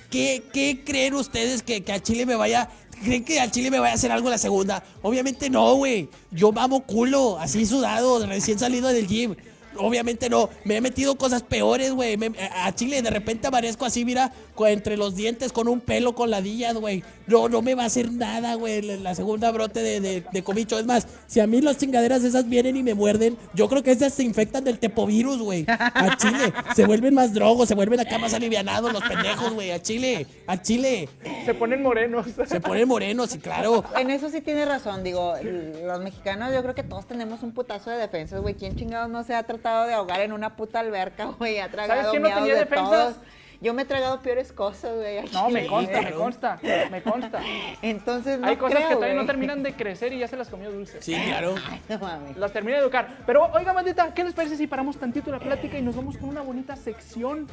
¿qué, qué creen ustedes que, que a Chile me vaya... ¿Creen que al Chile me vaya a hacer algo la segunda? Obviamente no, güey. Yo mamo culo, así sudado, recién salido del gym. Obviamente no, me he metido cosas peores, güey. A Chile de repente aparezco así, mira, entre los dientes con un pelo con ladillas, güey. No, no me va a hacer nada, güey. La la segunda brote de, de, de cobicho. Es más, si a mí las chingaderas esas vienen y me muerden, yo creo que esas se infectan del tepovirus, güey. A Chile. Se vuelven más drogos, se vuelven acá más alivianados los pendejos, güey. A Chile, a Chile. Se ponen morenos. Se ponen morenos y claro. En eso sí tiene razón, digo, los mexicanos yo creo que todos tenemos un putazo de defensas, güey. ¿Quién chingados no se ha tratado de ahogar en una puta alberca, güey? Ha tragado quién no tenía de defensas? todos. Yo me he tragado peores cosas, güey. No, me consta, me consta, me consta. Entonces no Hay cosas creo, que todavía no terminan de crecer y ya se las comió dulce. Sí, claro. Ay, no mames. Las termina de educar. Pero, oiga, bandita, ¿qué les parece si paramos tantito la plática y nos vamos con una bonita sección?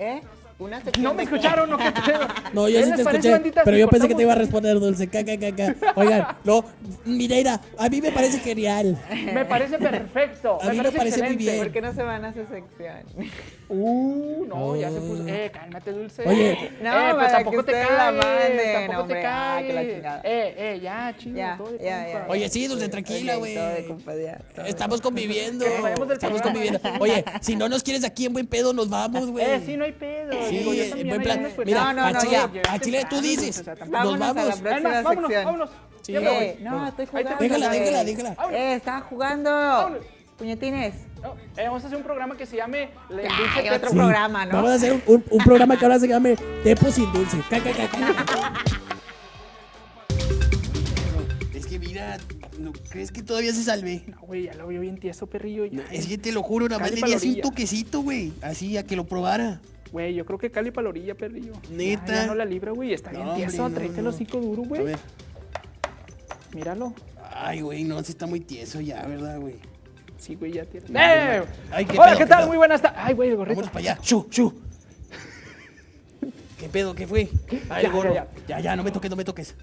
¿Eh? Una sección ¿No me escucharon o qué pedo? No, yo ¿Qué sí te escuché, bandita, pero si yo pensé que te iba a responder, Dulce. Caca, caca. Oigan, no, Mireira, a mí me parece genial. Me parece perfecto. A mí me parece muy bien. ¿Por qué no se van a esa sección? Uh, no, ya se puso. Eh, cálmate, dulce. Oye. No, eh, pues tampoco te cagues, manden, tampoco hombre. te Ah, que la cagues. chingada. Eh, eh, ya, chido. ya, todo de ya. Oye, sí, Dulce, tranquila, güey. Estamos conviviendo. Estamos conviviendo. Oye, si no nos quieres aquí en buen pedo, nos vamos, güey. Eh, sí, no hay pedo. Sí, Digo, yo en buen plan. Mira, No, no, a no, Chile, tú dices. Nos vamos. vámonos, vámonos. Sí. Eh, no, estoy jugando. Déjala, déjala, déjala. Eh, estaba jugando. Puñetines. No, eh, vamos a hacer un programa que se llame El Ay, Dulce otro. Sí. programa, ¿no? Vamos a hacer un, un- un programa que ahora se llame Tepo sin Dulce. Caca, caca. Es que mira, ¿no crees que todavía se salve? No, güey, ya lo vio bien tieso, perrillo. ya. Es que te lo juro, nada más le di la así un toquecito, güey. Así, a que lo probara. Güey, yo creo que Cali para la orilla, perrillo. Neta. Ya, ya no la libra, güey. Está bien tieso. Tráete el hocico duro, A güey. ver. Míralo. Ay, güey, no, sí está muy tieso ya, ¿verdad, güey? Sí, güey, ya tiene. No, ¡Eh! Ay, qué Hola, pedo, ¿qué qué tal? pedo. Muy buenas tardes. Ay, güey, el gorrito. Vámonos para allá. ¡Shu, shu! ¿Qué pedo? ¿Qué fue? Ay, Ya, gorro. ya, Ya, ya, no me toques, no me toques.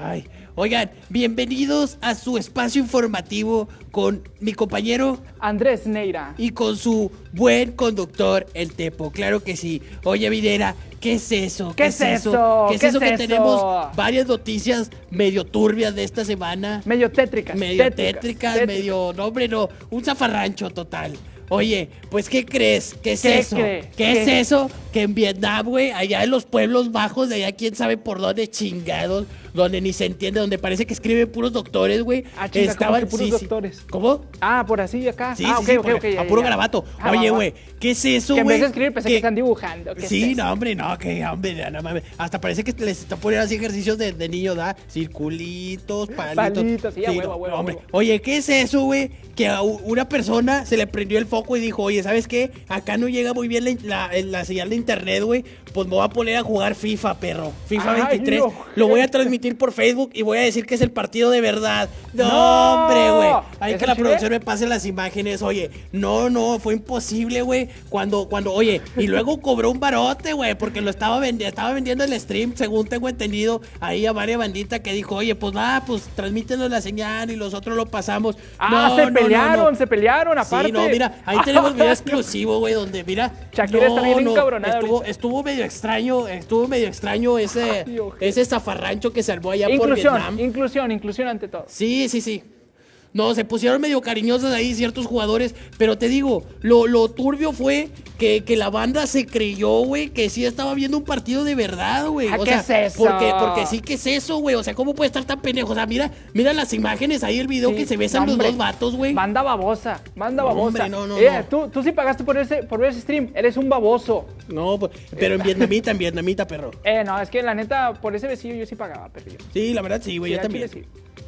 Ay, oigan, bienvenidos a su espacio informativo con mi compañero Andrés Neira. y con su buen conductor, el Tepo. Claro que sí. Oye, Videra, ¿qué es eso? ¿Qué es eso? ¿Qué es ¿Qué eso es que eso? tenemos varias noticias medio turbias de esta semana? Medio tétricas. medio tétricas, tétricas, tétricas. medio, no hombre, no, un zafarrancho total. Oye, pues ¿qué crees? ¿Qué es ¿Qué eso? ¿Qué, ¿Qué? es eso? Que en Vietnam, güey, allá en los pueblos bajos de allá, quién sabe por dónde chingados, donde ni se entiende, donde parece que escriben puros doctores, güey. Ah, chinga, ¿cómo que puros doctores? ¿Cómo? Ah, por así acá. Sí, ah, sí, ok, sí, ok, por- ok. ya, a puro ya. garabato. Ah, Oye, güey, ¿qué es eso, Que en güey? vez de escribir pensé que, están dibujando. ¿qué Sí, es no, hombre, no, que hombre, no mames. Hasta parece que les está poniendo así ejercicios de, de niño, ¿da? Circulitos, palitos. Palitos, sí, a huevo, no, hombre. huevo. Oye, ¿qué es eso, güey? Que a una persona se le prendió el foco y dijo, oye, ¿sabes qué? Acá no llega muy bien la, la- la señal de internet, güey. Pues me voy a poner a jugar FIFA, perro. FIFA Ay, 23. no. Lo voy a transmitir por Facebook y voy a decir que es el partido de verdad. No, No. hombre, güey. Hay ¿Es que la Chile? producción me pase las imágenes, oye. No, no, fue imposible, güey. Cuando, cuando, oye, y luego cobró un barote, güey, porque lo estaba vendiendo, estaba vendiendo el stream, según tengo entendido, ahí a varias banditas que dijo, oye, pues va, pues transmítenos la señal y nosotros lo pasamos. Ah, No, se no, pelearon, se pelearon, aparte. Sí, no, mira, ahí tenemos video exclusivo, güey, donde, mira. Shakira está bien Estuvo, ahorita. estuvo medio extraño, estuvo medio extraño ese, Ay, ese zafarrancho que salvó allá por Inclusión, Vietnam. inclusión, inclusión ante todo. Sí, sí, sí. No, se pusieron medio cariñosos ahí ciertos jugadores, pero te digo, lo, lo turbio fue que, que la banda se creyó, güey, que sí estaba viendo un partido de verdad, güey. Ah, o ¿qué sea, es eso? Porque, porque sí que es eso, güey. O sea, ¿cómo puede estar tan pendejo? O sea, mira, mira las imágenes ahí, el video Sí, que se besan los hombre. dos vatos, güey. Banda babosa, banda No, babosa. hombre, no, no, Eh, no. Tú, tú sí pagaste por ese, por ver ese stream, eres un baboso. No, pues, pero en vietnamita, en vietnamita, perro. Eh, no, es que la neta, por ese besillo yo sí pagaba, perrillo. Sí, la verdad sí, güey, Sí, yo también.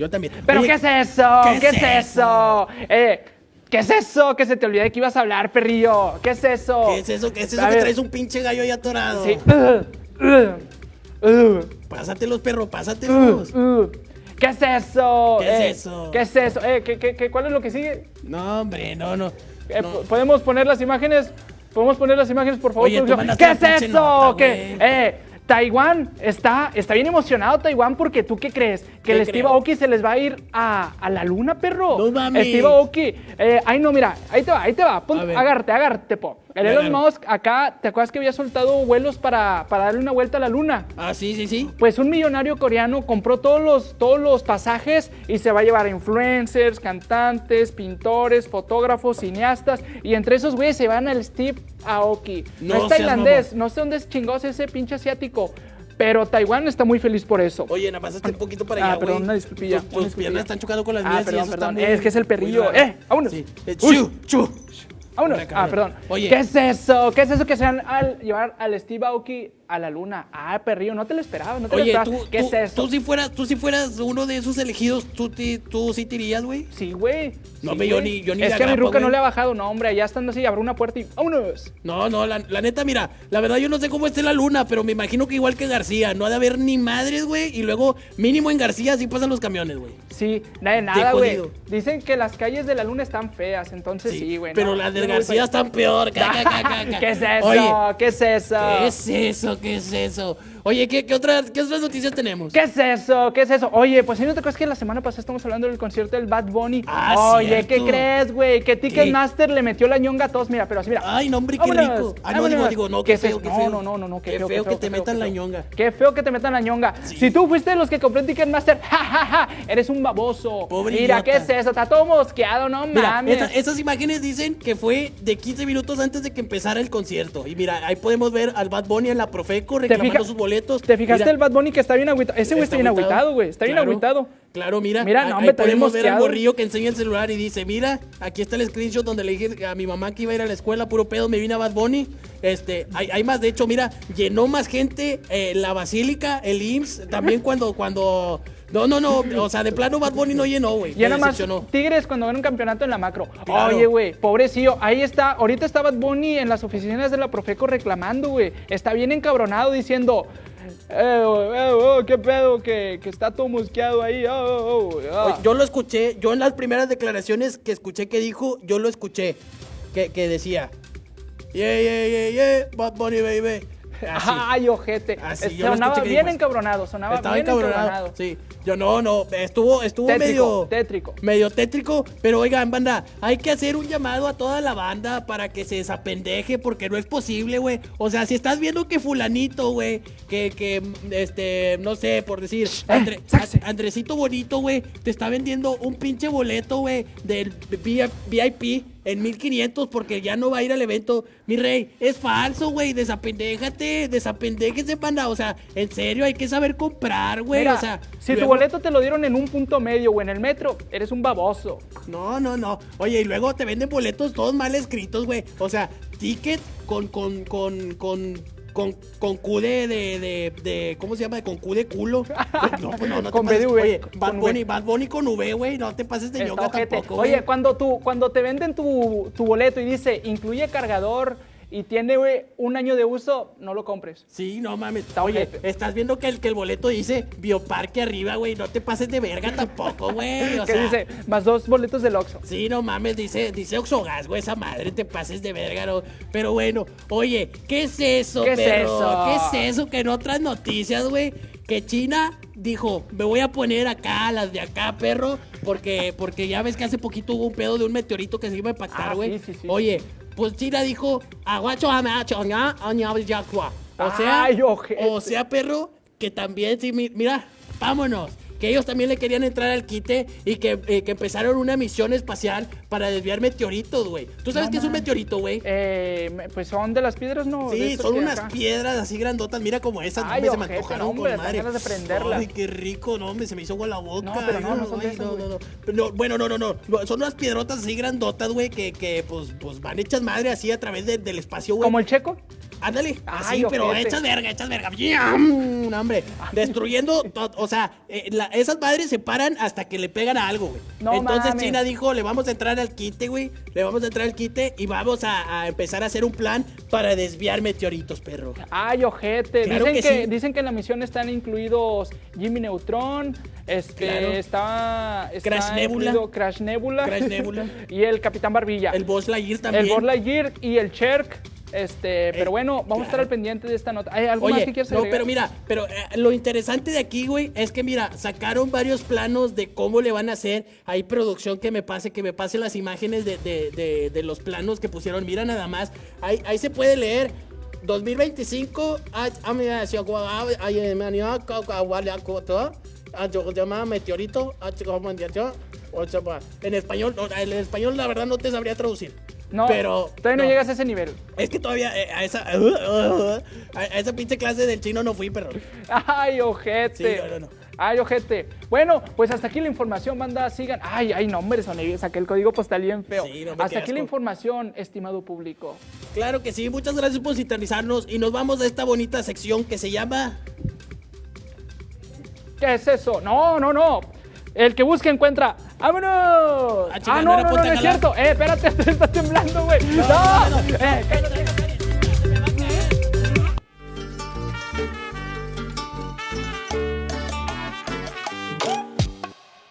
Yo también. ¿Pero Oye, qué es eso? ¿qué ¿Qué, es es eso? Eh, ¿qué es eso? Que se te olvidó de que ibas a hablar, perrillo. ¿Qué es eso? ¿Qué es eso? ¿Qué es eso A que ver, traes un pinche gallo ahí atorado? Sí. Uh, uh, uh, Pásatelos, perro, pásatelos. uh. ¿Qué es eso? ¿Qué es Eh, eso? ¿Qué es eso? Eh, ¿qué, qué, qué- cuál es lo que sigue? No, hombre, no, no. Eh, no. po- ¿Podemos poner las imágenes? ¿Podemos poner las imágenes, por favor? Oye, ¿Qué es eso? nota, ¿Qué? Eh, Taiwán está, está bien emocionado, Taiwán, porque tú qué crees? Que ¿Qué el Steve? Aoki se les va a ir a, a la luna, perro. No mames. Steve Aoki. Eh, ay, no, mira, ahí te va, ahí te va. Pon- agárrate, agárrate, po. El Elon. Musk acá, ¿te acuerdas que había soltado vuelos para, para darle una vuelta a la luna? Ah, sí, sí, sí. Pues un millonario coreano compró todos los, todos los pasajes y se va a llevar influencers, cantantes, pintores, fotógrafos, cineastas. Y entre esos güeyes se van al Steve Aoki. No, No es tailandés, no sé dónde es chingoso ese pinche asiático. Pero Taiwán está muy feliz por eso. Oye, nada más un poquito para Ah, allá, güey. perdón, una disculpilla, Tus, tus piernas están chocando con las Ah, mías y perdón, está muy- Es que es el perrillo. ¡Eh! ¡Vámonos! Sí. Chu, chu. Vámonos. Ah, perdón. Oye. ¿Qué es eso? ¿Qué es eso que se van a llevar al Steve Aoki a la luna? Ah, perrillo, no te lo esperabas, no te Oye, lo tú, esperabas. ¿Qué tú, es eso? tú si fueras, tú si fueras uno de esos elegidos, tú, ti- tú sí te irías, güey. Sí, güey. No, Sí, yo ni- yo ni Es de que a mi ruca no le ha bajado, no, hombre. Allá estando así, abre una puerta y vámonos. No, no, la, la neta, mira, la verdad yo no sé cómo esté la luna, pero me imagino que igual que García, no ha de haber ni madres, güey, y luego mínimo en García sí pasan los camiones, güey. Sí, nada de nada, güey. Dicen que las calles de la luna están feas, entonces sí, güey. pero no, las voy García están peor. ca, ca, ca, ca, ca. ¿Qué es eso? Oye, ¿Qué es eso? ¿qué es eso? ¿Qué es eso? Oye, ¿qué, qué otras, ¿qué otras noticias tenemos? ¿Qué es eso? ¿Qué es eso? Oye, pues ¿sí no te acuerdas que la semana pasada estamos hablando del concierto del Bad Bunny? Ah, Oye, ¿qué crees, güey? Que. Ticketmaster le metió la ñonga a todos. Mira, pero así, mira. Ay, no, hombre, qué rico. Ah, no, digo, digo, no, ¿Qué es feo, eso? qué No, feo. no, no, no, no, qué, Qué feo, feo qué que te metan la ñonga. Qué feo que te metan la ñonga. Si tú fuiste de los que compró Ticketmaster, ja, ja, ja, eres un baboso. Pobre Mira, ¿qué es eso? Está todo mosqueado, no Mira, mames. esa- esas imágenes dicen que fue de 15 minutos antes de que empezara el concierto. Y mira, ahí podemos ver al Bad Bunny en la Profeco reclamando sus boletos. ¿Te fijaste Mira, el Bad Bunny que está bien agüitado? Ese güey está, bien agüitado, güey. Está bien agüitado. Claro, mira. Mira, no, hombre, está podemos ver al morrillo que enseña el celular y dice, mira, aquí está el screenshot donde le dije a mi mamá que iba a ir a la escuela, puro pedo, me vine a Bad Bunny. Este, hay, hay más, de hecho, mira, llenó más gente eh, la Basílica, el IMSS, también cuando, cuando... No, no, no, o sea, de plano Bad Bunny no llenó, güey. Ya nada más. Tigres cuando ven un campeonato en la macro. Claro. Oye, güey, pobrecillo. Ahí está. Ahorita está Bad Bunny en las oficinas de la Profeco reclamando, güey. Está bien encabronado diciendo. Eh, oh, eh, oh, qué pedo, que, que está todo mosqueado ahí. oh, oh, ah". Yo lo escuché, yo en las primeras declaraciones que escuché que dijo, yo lo escuché, que, que decía, yeah, yeah, yeah, yeah, Bad Bunny, baby. Así. Ay, ojete. Así, sonaba bien encabronado, sonaba Estaba bien encabronado. encabronado. Sí, yo no, no, estuvo, estuvo Tétrico, medio tétrico. medio tétrico, pero oigan, banda, hay que hacer un llamado a toda la banda para que se desapendeje, porque no es posible, güey. O sea, si estás viendo que fulanito, güey, que, que, este, no sé, por decir, Andre- Eh, sáquese. Andresito Bonito, güey, te está vendiendo un pinche boleto, güey, del VIP en 1500 porque ya no va a ir al evento. Mi rey, es falso, güey, desapendéjate, desapendéjese, banda. O sea, en serio, hay que saber comprar, güey. O sea, si tu boleto te lo dieron en un punto medio o en el metro, eres un baboso. No, no, no. Oye, y luego te venden boletos todos mal escritos, güey. O sea, ticket con, con, con, con, con, con Q de, de, de, de- ¿cómo se llama? Con Q de culo. No, pues no, no te Con B pases. de V, Oye, con Bad V. Bunny, Bad Bunny con V, güey. No te pases de yoga tampoco. Oye, cuando, tú, cuando te venden tu, tu boleto y dice incluye cargador y tiene güey, un año de uso, no lo compres. Sí, no mames. Está Oye, estás viendo que el, que el boleto dice Bioparque arriba, güey. No te pases de verga tampoco, güey. O sea, dice más dos boletos del Oxxo. Sí, no mames, dice, dice Oxogas, güey, esa madre, te pases de verga, ¿no? Pero bueno, oye, ¿qué es eso, ¿Qué es eso? ¿Qué es eso? Que en otras noticias, güey, que China dijo, me voy a poner acá, las de acá, perro, porque, porque ya ves que hace poquito hubo un pedo de un meteorito que se iba a impactar, Ah, güey. sí, sí, sí. Oye, pues China dijo, aguacho, amacho, ña, aña, yacua. O sea, Ay, o sea, perro, que también, sí, mi- mira, vámonos. Que ellos también le querían entrar al quite y que, eh, que empezaron una misión espacial para desviar meteoritos, güey. ¿Tú sabes No qué es un meteorito, güey? Eh, pues son de las piedras, ¿no? Sí, son unas acá. piedras así grandotas, mira como esas, Ay, hombre, se me antojaron no, hombre, con madre. ganas de. Ay, qué rico, no, hombre, se me hizo agua la boca. No, pero no, no son de Ay, esas, no, Bueno, no, no, no, no, son unas piedrotas así grandotas, güey, que, que pues, pues van hechas madre así a través de- del espacio, güey. Como el checo. Ándale, Ay, así, pero hechas verga, hechas verga. ¡Yam! No, hombre, destruyendo, o sea, eh, la- esas madres se paran hasta que le pegan a algo, güey. No Entonces mames. China dijo, le vamos a entrar al quite, güey. Le vamos a entrar al quite y vamos a, a empezar a hacer un plan para desviar meteoritos, perro. Ay, ojete. Claro dicen, que que, sí. dicen que en la misión están incluidos Jimmy Neutron, este, Claro. está, está Crash Nebula. Crash Nebula. Crash Nebula. y el Capitán Barbilla. El Buzz Lightyear también. El Buzz Lightyear y el Cherk. Este, pero bueno, vamos a estar al pendiente de esta nota. ¿Hay algo más que quieras no, agregar? pero mira, pero eh, lo interesante de aquí, güey, es que mira, sacaron varios planos de cómo le van a hacer. Hay producción que me pase, que me pase las imágenes de, de- de- de los planos que pusieron. Mira nada más, ahí, ahí se puede leer. 2025, ah, ah, ah, eh, meteorito, en español, no, en español la verdad no te sabría traducir. No, pero todavía no, llegas a ese nivel. es que todavía eh, a esa a esa pinche clase del chino no fui, pero Ay, ojete. Sí, no, no, no. Ay, ojete. Bueno, pues hasta aquí la información, banda. Sigan. Ay, ay, no, hombre, soné, saqué el código postal bien feo. Sí, no me hasta aquí la información, estimado público. claro que sí. Muchas gracias por sintonizarnos y nos vamos a esta bonita sección que se llama ¿Qué es eso? No, no, no. El que busca encuentra. ¡Vámonos! Ah, chica, ah, no no, no, no, es cierto. Eh, espérate, está temblando, güey. No, no, no. Eh, cállate.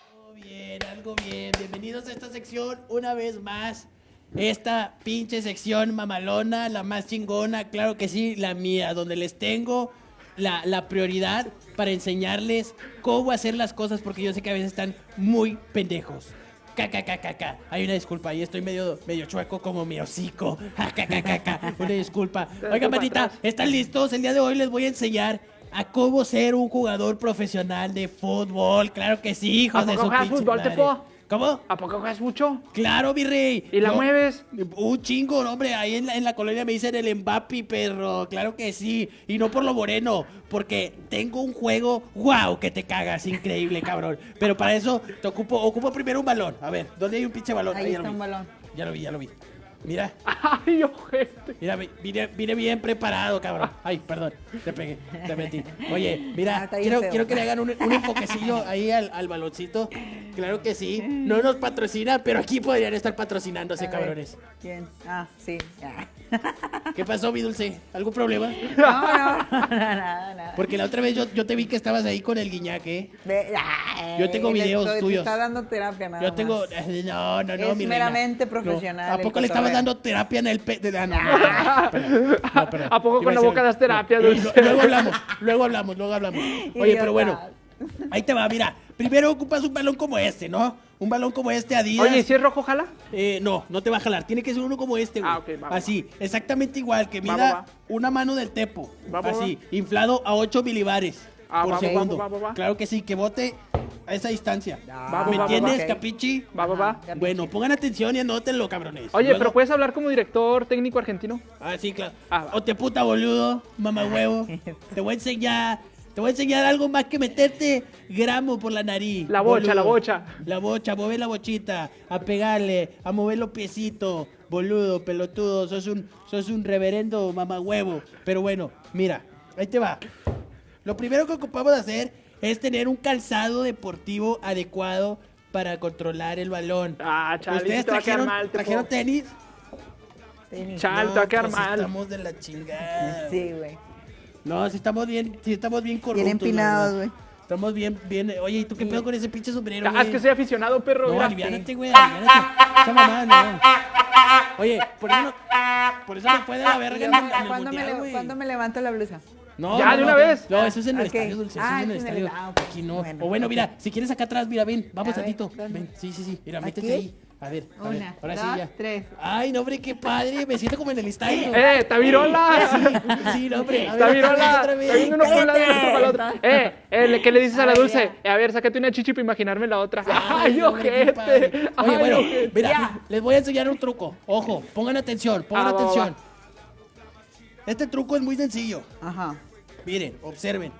Algo bien, algo bien. Bienvenidos a esta sección una vez más. Esta pinche sección mamalona, la más chingona, claro que sí, la mía, donde les tengo la, la prioridad para enseñarles cómo hacer las cosas, porque yo sé que a veces están muy pendejos. KKKKK. Hay una disculpa, ahí estoy medio, medio chueco como mi hocico. KKKKK. Una disculpa. Oigan, atrás. ¿están listos? El día de hoy les voy a enseñar a cómo ser un jugador profesional de fútbol. Claro que sí, hijos ¿A de su pinche madre. ¿Cómo? ¿A poco juegas mucho? Claro, mi rey. ¿Y la Yo- mueves? Un chingo, no, hombre. Ahí en la, en la colonia me dicen el Mbappé, perro. Claro que sí. Y no por lo moreno, porque tengo un juego, wow, que te cagas. Increíble, cabrón. Pero para eso te ocupo, ocupo primero un balón. A ver, ¿dónde hay un pinche balón? Ahí ya está lo un balón. Ya lo vi, ya lo vi. Mira, Ay, ojete. mira, vi- vine, vine bien preparado, cabrón. Ay, perdón, te pegué, te metí. Oye, Ah, mira, quiero, quiero que le hagan un, un enfoquecillo ahí al, al baloncito. Claro que sí. No nos patrocina, pero aquí podrían estar patrocinándose, A ver, cabrones. ¿Quién? Ah, sí. ya. ¿Qué pasó, mi dulce? ¿Algún problema? No, no, nada, nada. Porque la otra vez yo, yo te vi que estabas ahí con el guiñaque. Ve- ay, Yo tengo videos estoy- tuyos. Está dando terapia nada Yo tengo. más. No, no, no, Es mi reina. meramente No. profesional ¿A el poco le estabas dando terapia en el pe... de- ah, no, no, no, no, perdón. ¿A poco con la boca das terapia, no, Dulce? Luego hablamos, luego hablamos, luego hablamos. Oye, pero bueno, ahí te va, mira. Primero ocupas un balón como este, ¿no? Un balón como este, Adidas. Oye, ¿y si es rojo, jala? Eh, no, no te va a jalar. Tiene que ser uno como este, güey. Ah, ok, va, va, Así, exactamente igual, que mida va, va. una mano del tepo. Va, va, Así, inflado a 8 milibares Ah, por va, va, segundo. va, va, va. Claro que sí, que bote a esa distancia. Va, ¿Me va, va, entiendes, capichi? Va, va, va. Bueno, pongan atención y anótenlo, cabrones. Oye, Luego- pero puedes hablar como director técnico argentino. Ah, sí, claro. Ah, o te puta boludo, mamá huevo. te voy a enseñar. Te voy a enseñar algo más que meterte gramo por la nariz. La bocha, boludo. la bocha. La bocha, a mover la bochita, a pegarle, a mover los piecitos. Boludo, pelotudo, sos un, sos un reverendo mamá huevo. Pero bueno, mira, ahí te va. Lo primero que ocupamos de hacer es tener un calzado deportivo adecuado para controlar el balón. Ah, chale, ¿Ustedes sí te va a quedar trajeron, mal, trajeron tenis? Tenis. Chal, te va a quedar pues mal. Estamos de la chingada. Sí, güey. No, sí estamos bien, sí estamos bien corruptos. Bien empinados, güey. Estamos bien, bien. Oye, ¿y tú qué pedo con ese pinche sombrero, Ah, güey? es que soy aficionado, perro. No, aliviánate, güey, aliviánate. Esa mamada no. Oye, por eso no, por eso no puede la verga en el, en el ¿Cuándo me, mundial, le- güey. cuándo me levanto la blusa? No, Ya, no, de no. una vez. No, eso es en el Ok. estadio, Dulce. Eso Ah, es en el es en el- estadio. ah. Aquí no. Bueno, o bueno, mira, si quieres acá atrás, mira, ven. Vamos A tantito. Ven. Sí, sí, sí. Mira, ¿Aquí? métete ahí. A ver, a ver. Una, Ahora sí dos, ya. tres. Ay, no, hombre, qué padre. Me siento como en el estadio. ¡Eh, Tavirola! Sí, no, hombre. Tavirola. Está viendo uno por un lado y otro por el otro. Eh, eh, ¿qué le dices a la dulce? Eh, a ver, sácate una chichi para imaginarme la otra. ¡Ay, ojete! Oye, ¡Ay, bueno, mira, les voy a enseñar un truco. Ojo, pongan atención, pongan Ah, atención. Este truco es muy sencillo. Ajá. Miren, observen.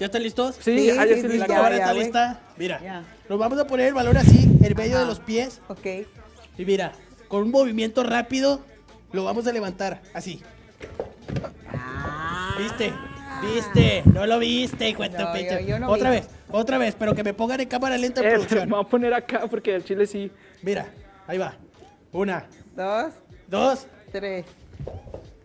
¿Ya están listos? Sí, Sí, ah, ya sí, La cámara ya, está lista. Mira, Ya. nos vamos a poner el balón así, en medio Ajá. de los pies. Ok. Y mira, con un movimiento rápido, lo vamos a levantar. Así. ¿Viste? ¿Viste? No lo viste, hijo de tu No, yo- yo no Otra vi. vez, otra vez, pero que me pongan en cámara lenta en Eh, producción. me voy a poner acá porque el chile sí. Mira, ahí va. Una, Dos, dos. tres.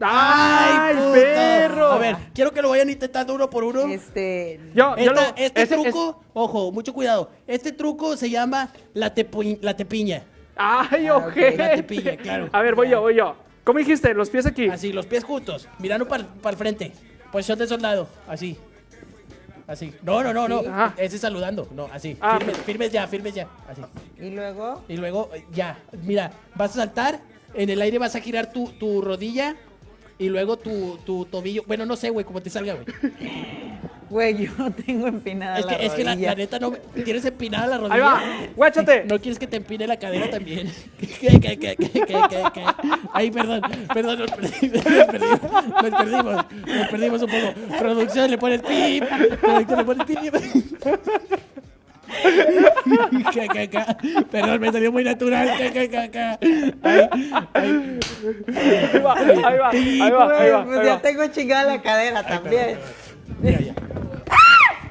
¡Ay, puto! perro! A ver, quiero que lo vayan intentando uno por uno. Este. Yo, yo Esta- lo, este ese- truco, ojo, mucho cuidado. Este truco se llama la, tepu- la tepiña. ¡Ay, Ah, ok. ojete! La tepiña, claro. A ver, voy yo, voy yo. ¿Cómo dijiste? Los pies aquí. Así, los pies juntos, mirando para el frente. Posición de soldado, así. Así. No, no, no, no. Ah. Ese saludando. No, así. Ah. Firmes, firmes ya, firmes ya. Así. Y luego, Y luego, eh, ya. Mira, vas a saltar. En el aire vas a girar tu, tu rodilla. Y luego tu, tu tobillo. Bueno, no sé, güey, cómo te salga, güey. güey, yo no tengo empinada Es la que, es que la, rodilla. la neta no. Tienes empinada la rodilla. Ahí va. Guáchate. No quieres que te empine la cadera también. ¿Qué, qué, qué, qué, qué, qué, qué? Ay, perdón, perdón, nos perdimos, nos perdimos, nos perdimos, nos perdimos un poco. Producción le pone el pip, producción le pone el pip. Perdón, me salió muy natural. Ahí va, ahí va, ahí va, ahí va, ahí va, pues ahí ya tengo chingada la cadera también. Ya, ya.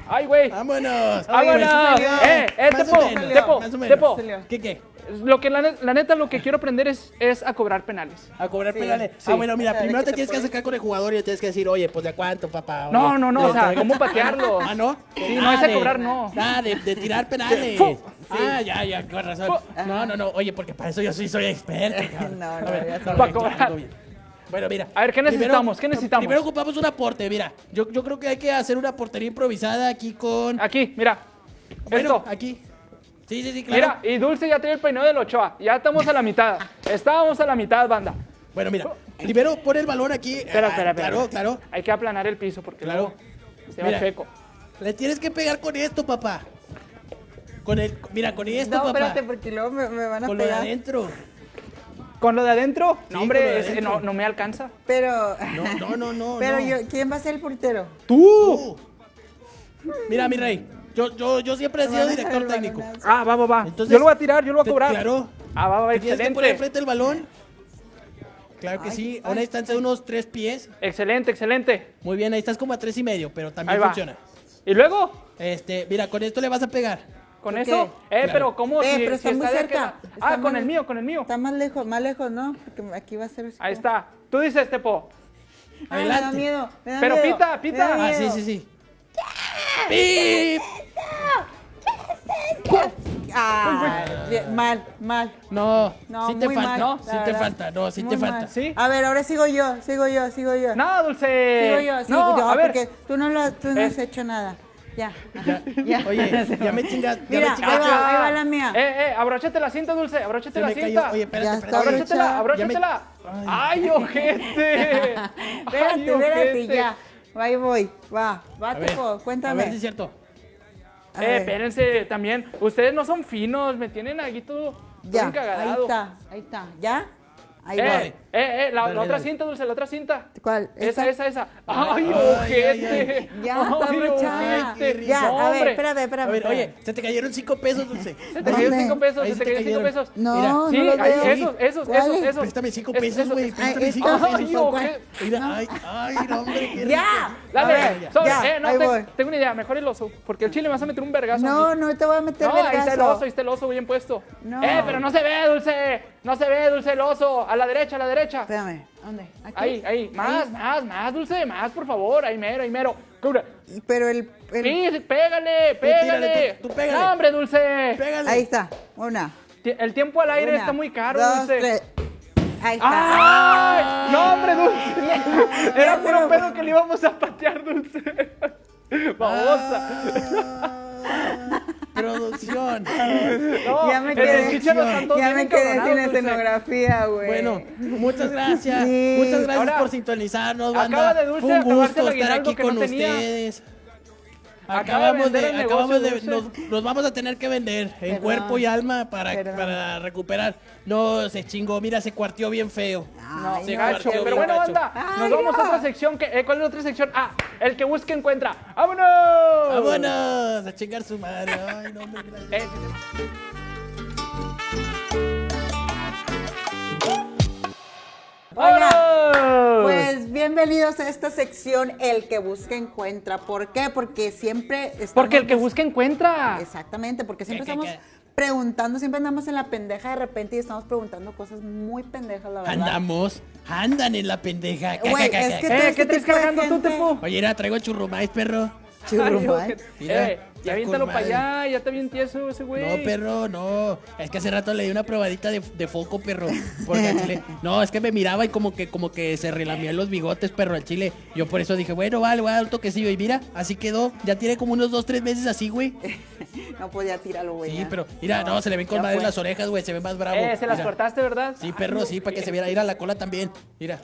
Ay, güey. Vámonos. Vámonos. Eh, eh, Tepo, Tepo. Tepo. ¿Qué, qué? Lo que la, la neta, lo que quiero aprender es, es a cobrar penales. A cobrar Sí, penales. sí. Ah, bueno, mira, O sea, de primero te te tienes que acercar con el jugador y le tienes que decir, oye, pues de cuánto, papá. No, Oye, no, no, o sea, traigo- ¿cómo patearlo? Ah, ¿no? Sí, no, ese de- cobrar no. Ah, de, de tirar penales. Fu. Ah, ya, ya, con razón. Fu. No, no, no, oye, porque para eso yo sí soy experto. cabrón. No, A no, ver, ya no, sabes. Pa' bien, cobrar. Bueno, mira. A ver, ¿qué necesitamos? ¿Qué necesitamos? Primero ocupamos un aporte, mira. Yo, yo creo que hay que hacer una portería improvisada aquí con... Aquí, mira. Bueno, Esto. aquí. Sí, sí, sí, claro. Mira, y Dulce ya tiene el peinado del Ochoa. Ya estamos a la mitad. Estábamos a la mitad, banda. Bueno, mira. Primero pon el balón aquí. Espera, Ah, espera, espera. Claro, claro. Hay que aplanar el piso porque Claro. luego se va Mira. checo. Le tienes que pegar con esto, papá. Con el... Mira, con esto, No, papá. espérate, porque luego me, me van a Con lo de pegar. adentro. ¿Con lo de adentro? Sí, no, con lo de hombre, adentro. no, no me alcanza. Pero, No, no, no, no. pero no. yo, ¿quién va a ser el portero? ¡Tú! Mira, mi rey. Yo, yo, yo siempre he sido director técnico. Ah, va, va. Entonces, yo lo voy a tirar, yo lo voy a te- cobrar. Claro. Ah, va, va, va, Te Tienes que poner excelente. enfrente el balón. Claro que Ay, sí. A ay. una distancia de unos tres pies. Excelente, excelente. Muy bien, ahí estás como a tres y medio, pero Ahí también va. funciona. ¿Y luego? Este, mira, con esto le vas a pegar. ¿Con ¿Por eso? qué? Eh, Claro. pero ¿cómo? Eh, si, pero si está muy cerca. Está Ah, con el mío, con el mío. Está más lejos, más lejos, ¿no? Porque aquí va a ser... Ahí está. Tú dices, Tepo. Ay, me da Adelante. miedo, me da Pero miedo, pita, me pita. Ah, sí, miedo. sí, sí. ¡Pip! Ah, bien, mal, mal. No, No, sí te falta. mal, No, sí te verdad. falta. No, sí Muy te falta. ¿Sí? A ver, ahora sigo yo, sigo yo, sigo yo. No, Dulce. Sigo yo, sigo no, yo, a ver. porque tú no, lo, tú no Eh. has hecho nada. Ya, Ya. ya. Oye, ya me chingas. Ya Mira, me ahí chingaste. va, ahí va la mía. Eh, eh, abróchate la cinta, Dulce. Abróchate la me cinta. cayó. Oye, espérate, espérate. está Abróchatela, brocha. abróchatela. Ay, ojete. Espérate, Ay, espérate, ya. Ahí voy, va, va, ver, Tepo, A cuéntame. ver si es cierto. Eh, espérense, también. Ustedes no son finos, me tienen aquí todo, Ya, ahí encagadado. está, ahí está. ¿Ya? Ahí Eh, va. Eh, eh, la, Dale, la otra dale. cinta, Dulce, la otra cinta. ¿Cuál? Esa, esa, esa. Ay, ay, ojete. ay, Ya, está Ay, ojete. Ya, No, a ver, hombre. espérame, espérame. A ver, oye, se te cayeron cinco pesos, Dulce. Se te cayeron cinco pesos, se se te cayeron cinco pesos. No, Mira, no Sí, veo. esos, esos, esos, esos. Préstame cinco Es- pesos, esos- güey. Préstame Ay, cinco pesos. Ay, ojete. Mira, ay, ay, no, hombre, qué Ya. Dale, A ver, sobre, ya, eh, no, tengo una idea, mejor el oso, porque el chile me vas a meter un vergazo. No, no te voy a meter No, ahí está el vergazo. oso, ahí está el oso bien puesto. No. Eh, pero no se ve, Dulce. No se ve, Dulce, el oso. A la derecha, a la derecha. Espérame, ¿dónde? ¿Aquí? Ahí, ahí. Más, más, más, Dulce, más, por favor. Ahí mero, ahí mero. Pero el... el- Sí, pégale, pégale. tírale, tú- tú pégale. No, hombre, Dulce. Pégale. Ahí está, una. El tiempo al aire una, está muy caro, dos, Dulce. tres. Ahí está. ¡Ay! No, hombre, Dulce. Era puro pedo que le íbamos a patear, Dulce. Babosa. Ah, producción. No, Ya me quedé- Ya me quedé sin escenografía, güey. Bueno, muchas gracias. Sí. Muchas gracias Ahora, por sintonizarnos, acaba banda. de Dulce Fue un gusto estar aquí que no con tenía. De Acabamos de, acabamos de, nos, vamos a tener que vender en Perdón. cuerpo y alma para, Perdón. para recuperar. No, se chingó, mira, se cuarteó bien feo. No, se gacho. Pero bueno, banda, Ay, nos vamos no. a otra sección. Que, eh, ¿Cuál es la otra sección? Ah, el que busque encuentra. ¡Vámonos! Vámonos a chingar su madre. Ay, no, hombre, gracias. Oiga, ¡Vámonos! Pues bienvenidos a esta sección El que busca encuentra. ¿Por qué? Porque siempre estamos... Porque el que busca encuentra. Exactamente, porque siempre ¿Qué, qué, estamos qué? preguntando, siempre andamos en la pendeja de repente y estamos preguntando cosas muy pendejas, la verdad. Andamos, andan en la pendeja. Güey, es que Eh, ¿qué traes cargando tú, Tepo? Oye, era, traigo churrumais, perro. Churrumán. Ay, Mira, eh, ya aviéntalo para allá, ya está bien tieso ese güey. No, perro, no. Es que hace rato le di una probadita de, de foco, perro. Porque al chile. No, es que me miraba y como que, como que se relamían los bigotes, perro, al chile. Yo por eso dije, bueno, vale, voy a dar un toquecillo. Y mira, así quedó. Ya tiene como unos dos, tres meses así, güey. No podía tirarlo, güey. Sí, ya. pero mira, no, se le ven con ya madre fue. las orejas, güey. Se ve más bravo. Eh, se las Mira. cortaste, ¿verdad? Sí, perro, sí, para que se viera. Ir a la cola también. Mira.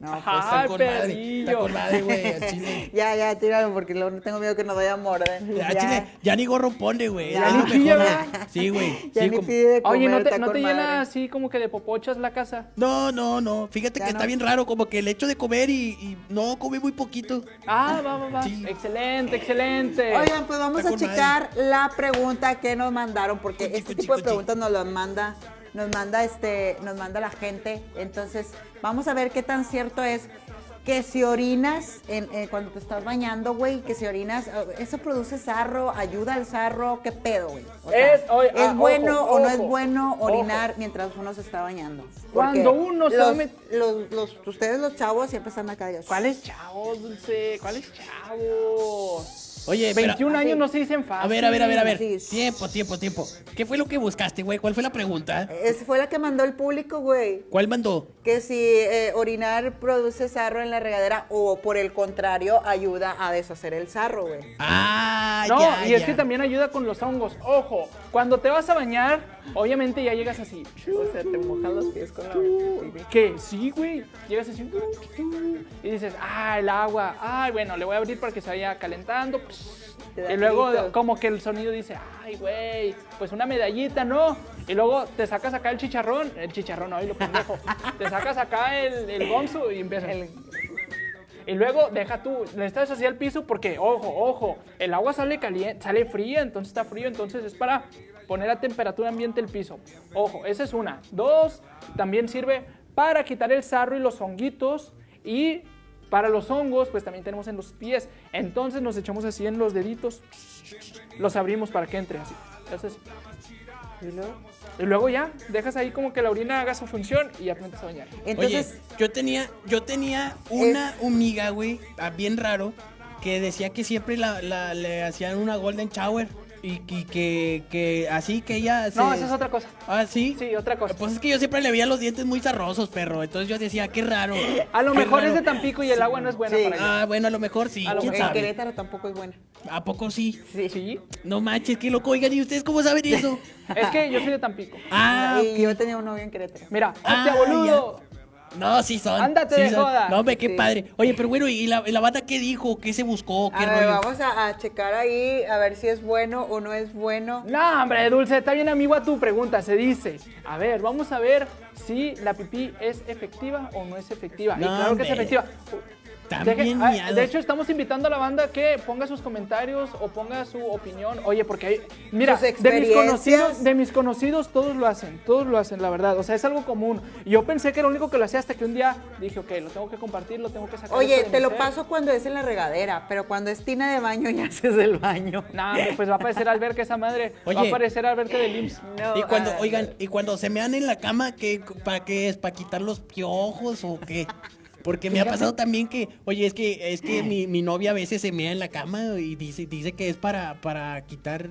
No, pues, Está Ay, con madre. Está perrillo. con madre, güey. Ya, ya, tíralo porque luego tengo miedo que nos vaya a morder. Ya, Ya. chile, ya ni gorro pone, güey. Ya. Es lo Sí, mejor, ya. güey. Sí, güey. Ya Sí, ni como- pide de comer, Oye, ¿no te, está no te llena así como que de popochas la casa? No, no, no. Fíjate Ya que no. está bien raro, como que el hecho de comer y, y no come muy poquito. Ah, va, va, va. Sí. Excelente, excelente. Oigan, pues vamos Está a checar la pregunta que nos mandaron, porque este tipo de preguntas nos las manda, nos manda este, nos manda la gente. Entonces, vamos a ver qué tan cierto es que si orinas en, eh, cuando te estás bañando, güey, que si orinas, eh, eso produce sarro, ayuda al sarro, qué pedo, güey. O sea, Es- oye, ¿es ah, bueno ojo, o no es bueno ojo. orinar mientras uno se está bañando? Cuando uno se los, met- los, los- ustedes los chavos siempre están acá. de- ¿Cuáles chavos, Dulce? ¿Cuáles chavos? Oye, pero- 21 años no se dicen fácil. A ver, a ver, a ver, a ver. Sí. Tiempo, tiempo, tiempo. ¿Qué fue lo que buscaste, güey? ¿Cuál fue la pregunta? Esa fue la que mandó el público, güey. ¿Cuál mandó? que si eh, orinar produce sarro en la regadera o por el contrario ayuda a deshacer el sarro, güey. Ah, No, ya, y es ya. que también ayuda con los hongos. Ojo, cuando te vas a bañar, obviamente ya llegas así. O sea, te mojas los pies con la ¿Qué? Sí, güey. Llegas así. Y dices, ah, el agua. Ay, bueno, le voy a abrir para que se vaya calentando. Y luego, grito. como que el sonido dice, ay, güey, pues una medallita, ¿no? Y luego te sacas acá el chicharrón. El chicharrón, ay, lo pendejo. te sacas acá el, el gonzo y empiezas. Y luego deja tú, le estás así al piso porque, ojo, ojo, el agua sale caliente, sale fría, entonces está frío, entonces es para poner a temperatura ambiente el piso. Ojo, esa es una. Dos, también sirve para quitar el sarro y los honguitos y para los hongos, pues también tenemos en los pies. Entonces nos echamos así en los deditos, los abrimos para que entre así. Entonces, y luego ya, dejas ahí como que la orina haga su función y ya te metes a bañar. Entonces, Oye, yo tenía, yo tenía una amiga, güey, ah, bien raro, que decía que siempre la, la- le hacían una golden shower. Y, y que, que así que ella se... No, esa es otra cosa. Ah, ¿sí? Sí, otra cosa. Pues es que yo siempre le veía los dientes muy zarrosos, perro. Entonces yo decía, qué raro. A lo mejor es de Tampico y el agua no es buena Sí. para allá. Ah, bueno, a lo mejor sí. A lo ¿Quién en mejor. sabe? Querétaro tampoco es buena. ¿A poco sí? Sí. Sí. No manches, qué loco. Oigan, ¿y ustedes cómo saben eso? Es que yo soy de Tampico. Ah, y yo tenía un novio en Querétaro. Mira, Ah, hostia, boludo. No, sí son. Ándate sí de son. joda. No, hombre, qué Sí. padre. Oye, pero bueno, ¿y la, la banda qué dijo? ¿Qué se buscó? ¿Qué A ver, rollo? vamos a, a checar ahí a ver si es bueno o no es bueno. No, hombre, Dulce, está bien amigo a tu pregunta. Se dice, a ver, vamos a ver si la pipí es efectiva o no es efectiva. y claro que es efectiva. También Deje- ah, miados. de hecho, estamos invitando a la banda que ponga sus comentarios o ponga su opinión. Oye, porque hay, mira, de mis, conocidos, de mis conocidos todos lo hacen, todos lo hacen, la verdad. O sea, es algo común. Y Yo pensé que era lo único que lo hacía hasta que un día dije, ok, lo tengo que compartir, lo tengo que sacar. Oye, te lo ser". paso cuando es en la regadera, pero cuando es tina de baño ya haces el baño. No, pues va a aparecer alberca esa madre. Va a Oye. aparecer alberca del IMSS. No, Y cuando, oigan, y cuando se mean en la cama, ¿qué, ¿para qué es? ¿Para quitar los piojos o qué? Porque me ha pasado también que, oye, es que, es que mi, mi novia a veces se mea en la cama y dice, dice que es para, para quitar,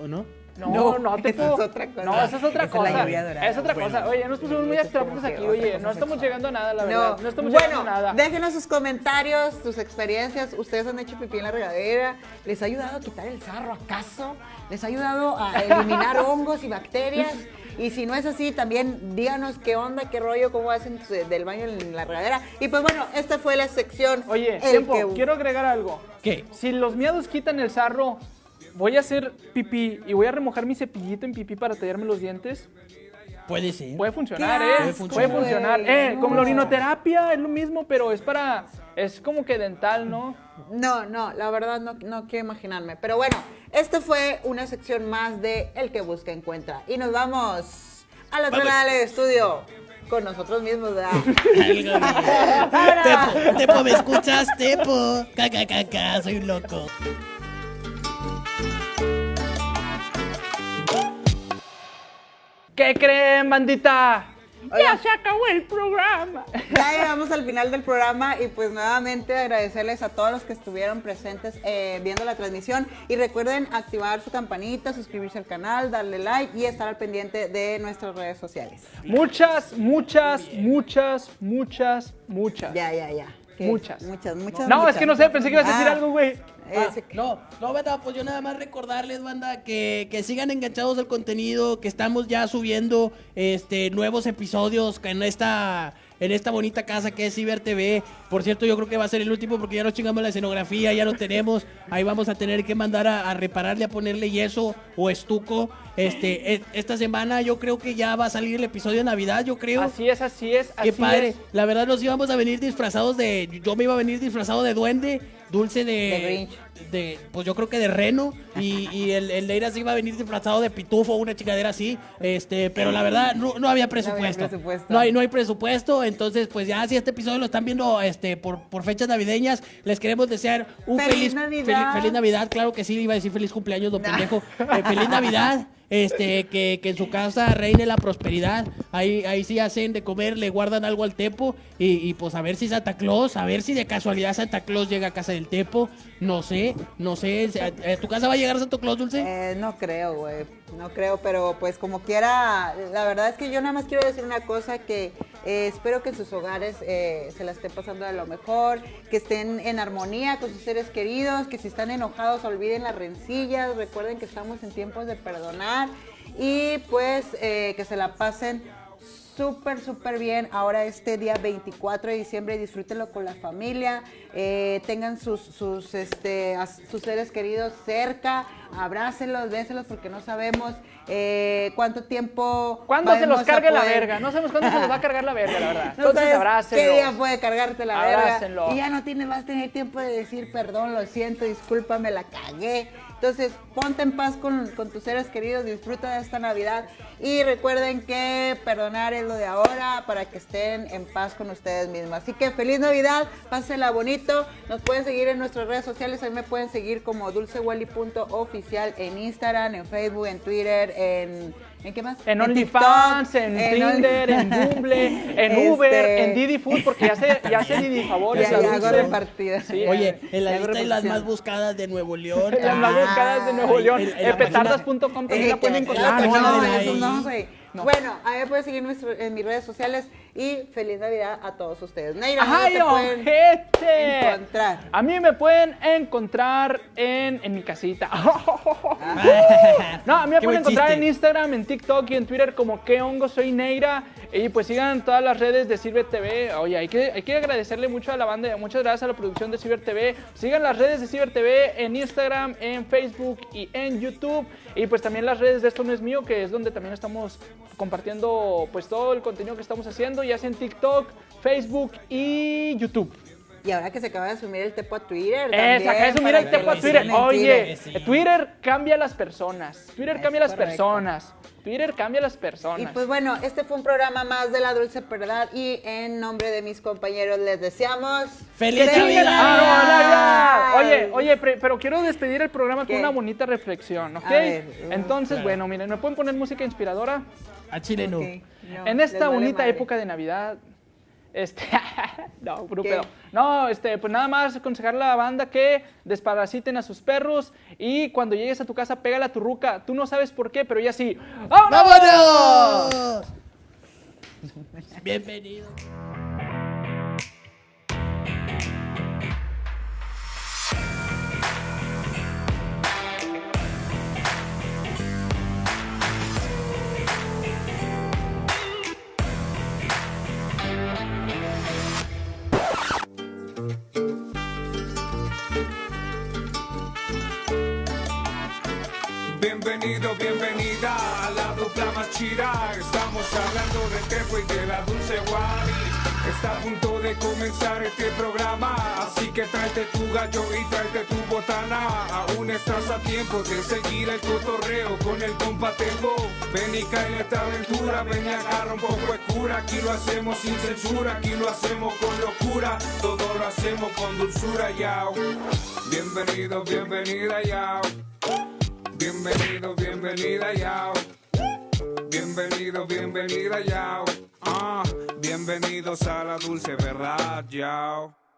¿o no? No, No, no, te esa es otra cosa. No, esa es otra Esa es la cosa. Es otra Bueno. cosa. Oye, nos pusimos muy eso abstractos aquí. Oye, no estamos sexual. llegando a nada, la verdad. No, estamos llegando a nada. déjenos sus comentarios, sus experiencias. ¿Ustedes han hecho pipí en la regadera? ¿Les ha ayudado a quitar el sarro acaso? ¿Les ha ayudado a eliminar hongos y bacterias? Y si no es así, también díganos qué onda, qué rollo, cómo hacen del baño en la regadera. Y pues bueno, esta fue la sección. Oye, tiempo, que- quiero agregar algo. ¿Qué? Si los miados quitan el sarro, voy a hacer pipí y voy a remojar mi cepillito en pipí para tallarme los dientes. Puede ser. Puede funcionar, ¿eh? Puede funcionar. güey, Eh, no. como la orinoterapia, es lo mismo, pero es para. Es como que dental, ¿no? No, no, la verdad no, no quiero imaginarme. Pero bueno, esta fue una sección más de El que busca encuentra. Y nos vamos otro Vamos. lado del estudio con nosotros mismos, ¿verdad? Tepo, Tepo, ¿me escuchas? Tepo. Caca, caca, soy un loco. ¿Qué creen, bandita? Ya se acabó el programa. Ya llegamos al final del programa y pues nuevamente agradecerles a todos los que estuvieron presentes eh, viendo la transmisión y recuerden activar su campanita, suscribirse al canal, darle like y estar al pendiente de nuestras redes sociales. Muchas, muchas, muchas, muchas, muchas. Ya, ya, ya. ¿Qué? Muchas. Muchas, muchas. No, es que no sé, pensé que ibas a decir Ah, algo, güey. Ah, no, no, banda, pues yo nada más recordarles, banda, que, que sigan enganchados al contenido, que estamos ya subiendo este nuevos episodios en esta en esta bonita casa que es Ciber TV. Por cierto, yo creo que va a ser el último porque ya nos chingamos la escenografía, ya lo tenemos. Ahí vamos a tener que mandar a, a repararle, a ponerle yeso o estuco. Este, e- esta semana yo creo que ya va a salir el episodio de Navidad, yo creo. Así es, así es, así Qué padre. es. La verdad nos íbamos a venir disfrazados de. Yo me iba a venir disfrazado de duende, dulce de. De pues yo creo que de reno. Y, y el, el Leira se iba a venir disfrazado de pitufo, una chingadera así. Este, pero la verdad, no, no había presupuesto. presupuesto. No hay, no hay presupuesto. Entonces, pues ya si este episodio lo están viendo este, por, por fechas navideñas, les queremos desear un ¡Feliz feliz, Navidad! fel- feliz Navidad. Claro que sí, iba a decir feliz cumpleaños, don pendejo. Eh, feliz Navidad. Este, que, que en su casa reine la prosperidad. Ahí, ahí sí hacen de comer, le guardan algo al Tepo. Y, y, pues a ver si Santa Claus, a ver si de casualidad Santa Claus llega a casa del Tepo. No sé, no sé. ¿A, a tu casa va a llegar Santa Claus, Dulce? Eh, no creo, güey. No creo, pero pues como quiera, la verdad es que yo nada más quiero decir una cosa que eh, espero que en sus hogares eh, se la estén pasando de lo mejor, que estén en armonía con sus seres queridos, que si están enojados olviden las rencillas, recuerden que estamos en tiempos de perdonar y pues eh, que se la pasen súper, súper bien. Ahora este día 24 de diciembre, disfrútenlo con la familia, tengan sus, sus, este, a sus seres queridos cerca, abrácenlos, bésenlos porque no sabemos eh, cuánto tiempo... ¿Cuándo se los cargue la verga? No sabemos cuándo se los va a cargar la verga, la verdad. No Entonces sabes abrácenlos. ¿Qué día puede cargarte la Abrácenlo. verga? Y ya no tienes, vas a tener tiempo de decir perdón, lo siento, discúlpame, la cagué. Entonces, ponte en paz con, tus seres queridos, disfruta de esta Navidad y recuerden que perdonar es lo de ahora para que estén en paz con ustedes mismos. Así que feliz Navidad, pásenla bonito. Nos pueden seguir en nuestras redes sociales, ahí me pueden seguir como dulcewally.oficial en Instagram, en Facebook, en Twitter, en... ¿En qué más? En OnlyFans, en, Tinder, en Bumble, en Este, Uber, en Didi Food, porque ya se, ya se Didi favores. Ya, ya hago Dulce. repartida. Sí. Oye, en la lista de las más buscadas de Nuevo León. Las más buscadas de Nuevo León. petardas.com también la pueden encontrar. No, no, no, de eso ahí. no, güey. Bueno, a mí me pueden seguir en, nuestro- en mis redes sociales y feliz Navidad a todos ustedes. Neira, ¿dónde ¡Ay, te pueden ojete! encontrar? A mí me pueden encontrar en, en mi casita. No, a mí me Qué pueden encontrar chiste. en Instagram, en TikTok y en Twitter como que hongo soy Neira. Y pues sigan todas las redes de Ciber TV. Oye, hay que, hay que agradecerle mucho a la banda, muchas gracias a la producción de Ciber TV. Sigan las redes de Ciber TV en Instagram, en Facebook y en YouTube. Y pues también las redes de Esto No Es Mío, que es donde también estamos compartiendo pues todo el contenido que estamos haciendo, ya sea en TikTok, Facebook y YouTube. Y ahora que se acaba de asumir el tepo a Twitter. Eh, se acaba de para el tepo a Twitter. Oye. Twitter cambia a las personas. Twitter Es cambia a las correcto. personas. Twitter cambia a las Y personas. pues bueno, este fue un programa más de La Dulce Verdad y en nombre de mis compañeros les deseamos... ¡Feliz ¡Que chinguen a- Navidad! ¡Ah! Oye, oye, pero quiero despedir el programa ¿Qué? con una bonita reflexión, ¿ok? Ver, uh, Entonces, claro. bueno, miren, ¿me pueden poner música inspiradora? A Chile no. Ok, no, en esta bonita época de Navidad, este, no, puro pedo. No, este, pues nada más aconsejarle a la banda que desparasiten a sus perros y cuando llegues a tu casa pégale a tu ruca. Tú no sabes por qué, pero ella sí. ¡Vámonos! ¡Vámonos! Bienvenido. Bienvenida a la dupla más chida. Estamos hablando de Tepo y de la Dulce Wari. Está a punto de comenzar este programa, así que tráete tu gallo y tráete tu botana. Aún estás a tiempo de seguir el cotorreo con el compa Tepo. Ven y cae en esta aventura, ven y agarra un poco de. Aquí lo hacemos sin censura, aquí lo hacemos con locura. Todo lo hacemos con dulzura, yao. Bienvenido, bienvenida, yao. Bienvenido, bienvenida, yao. Bienvenido. Bienvenida, yao. Ah, bienvenidos a la dulce verdad, yao.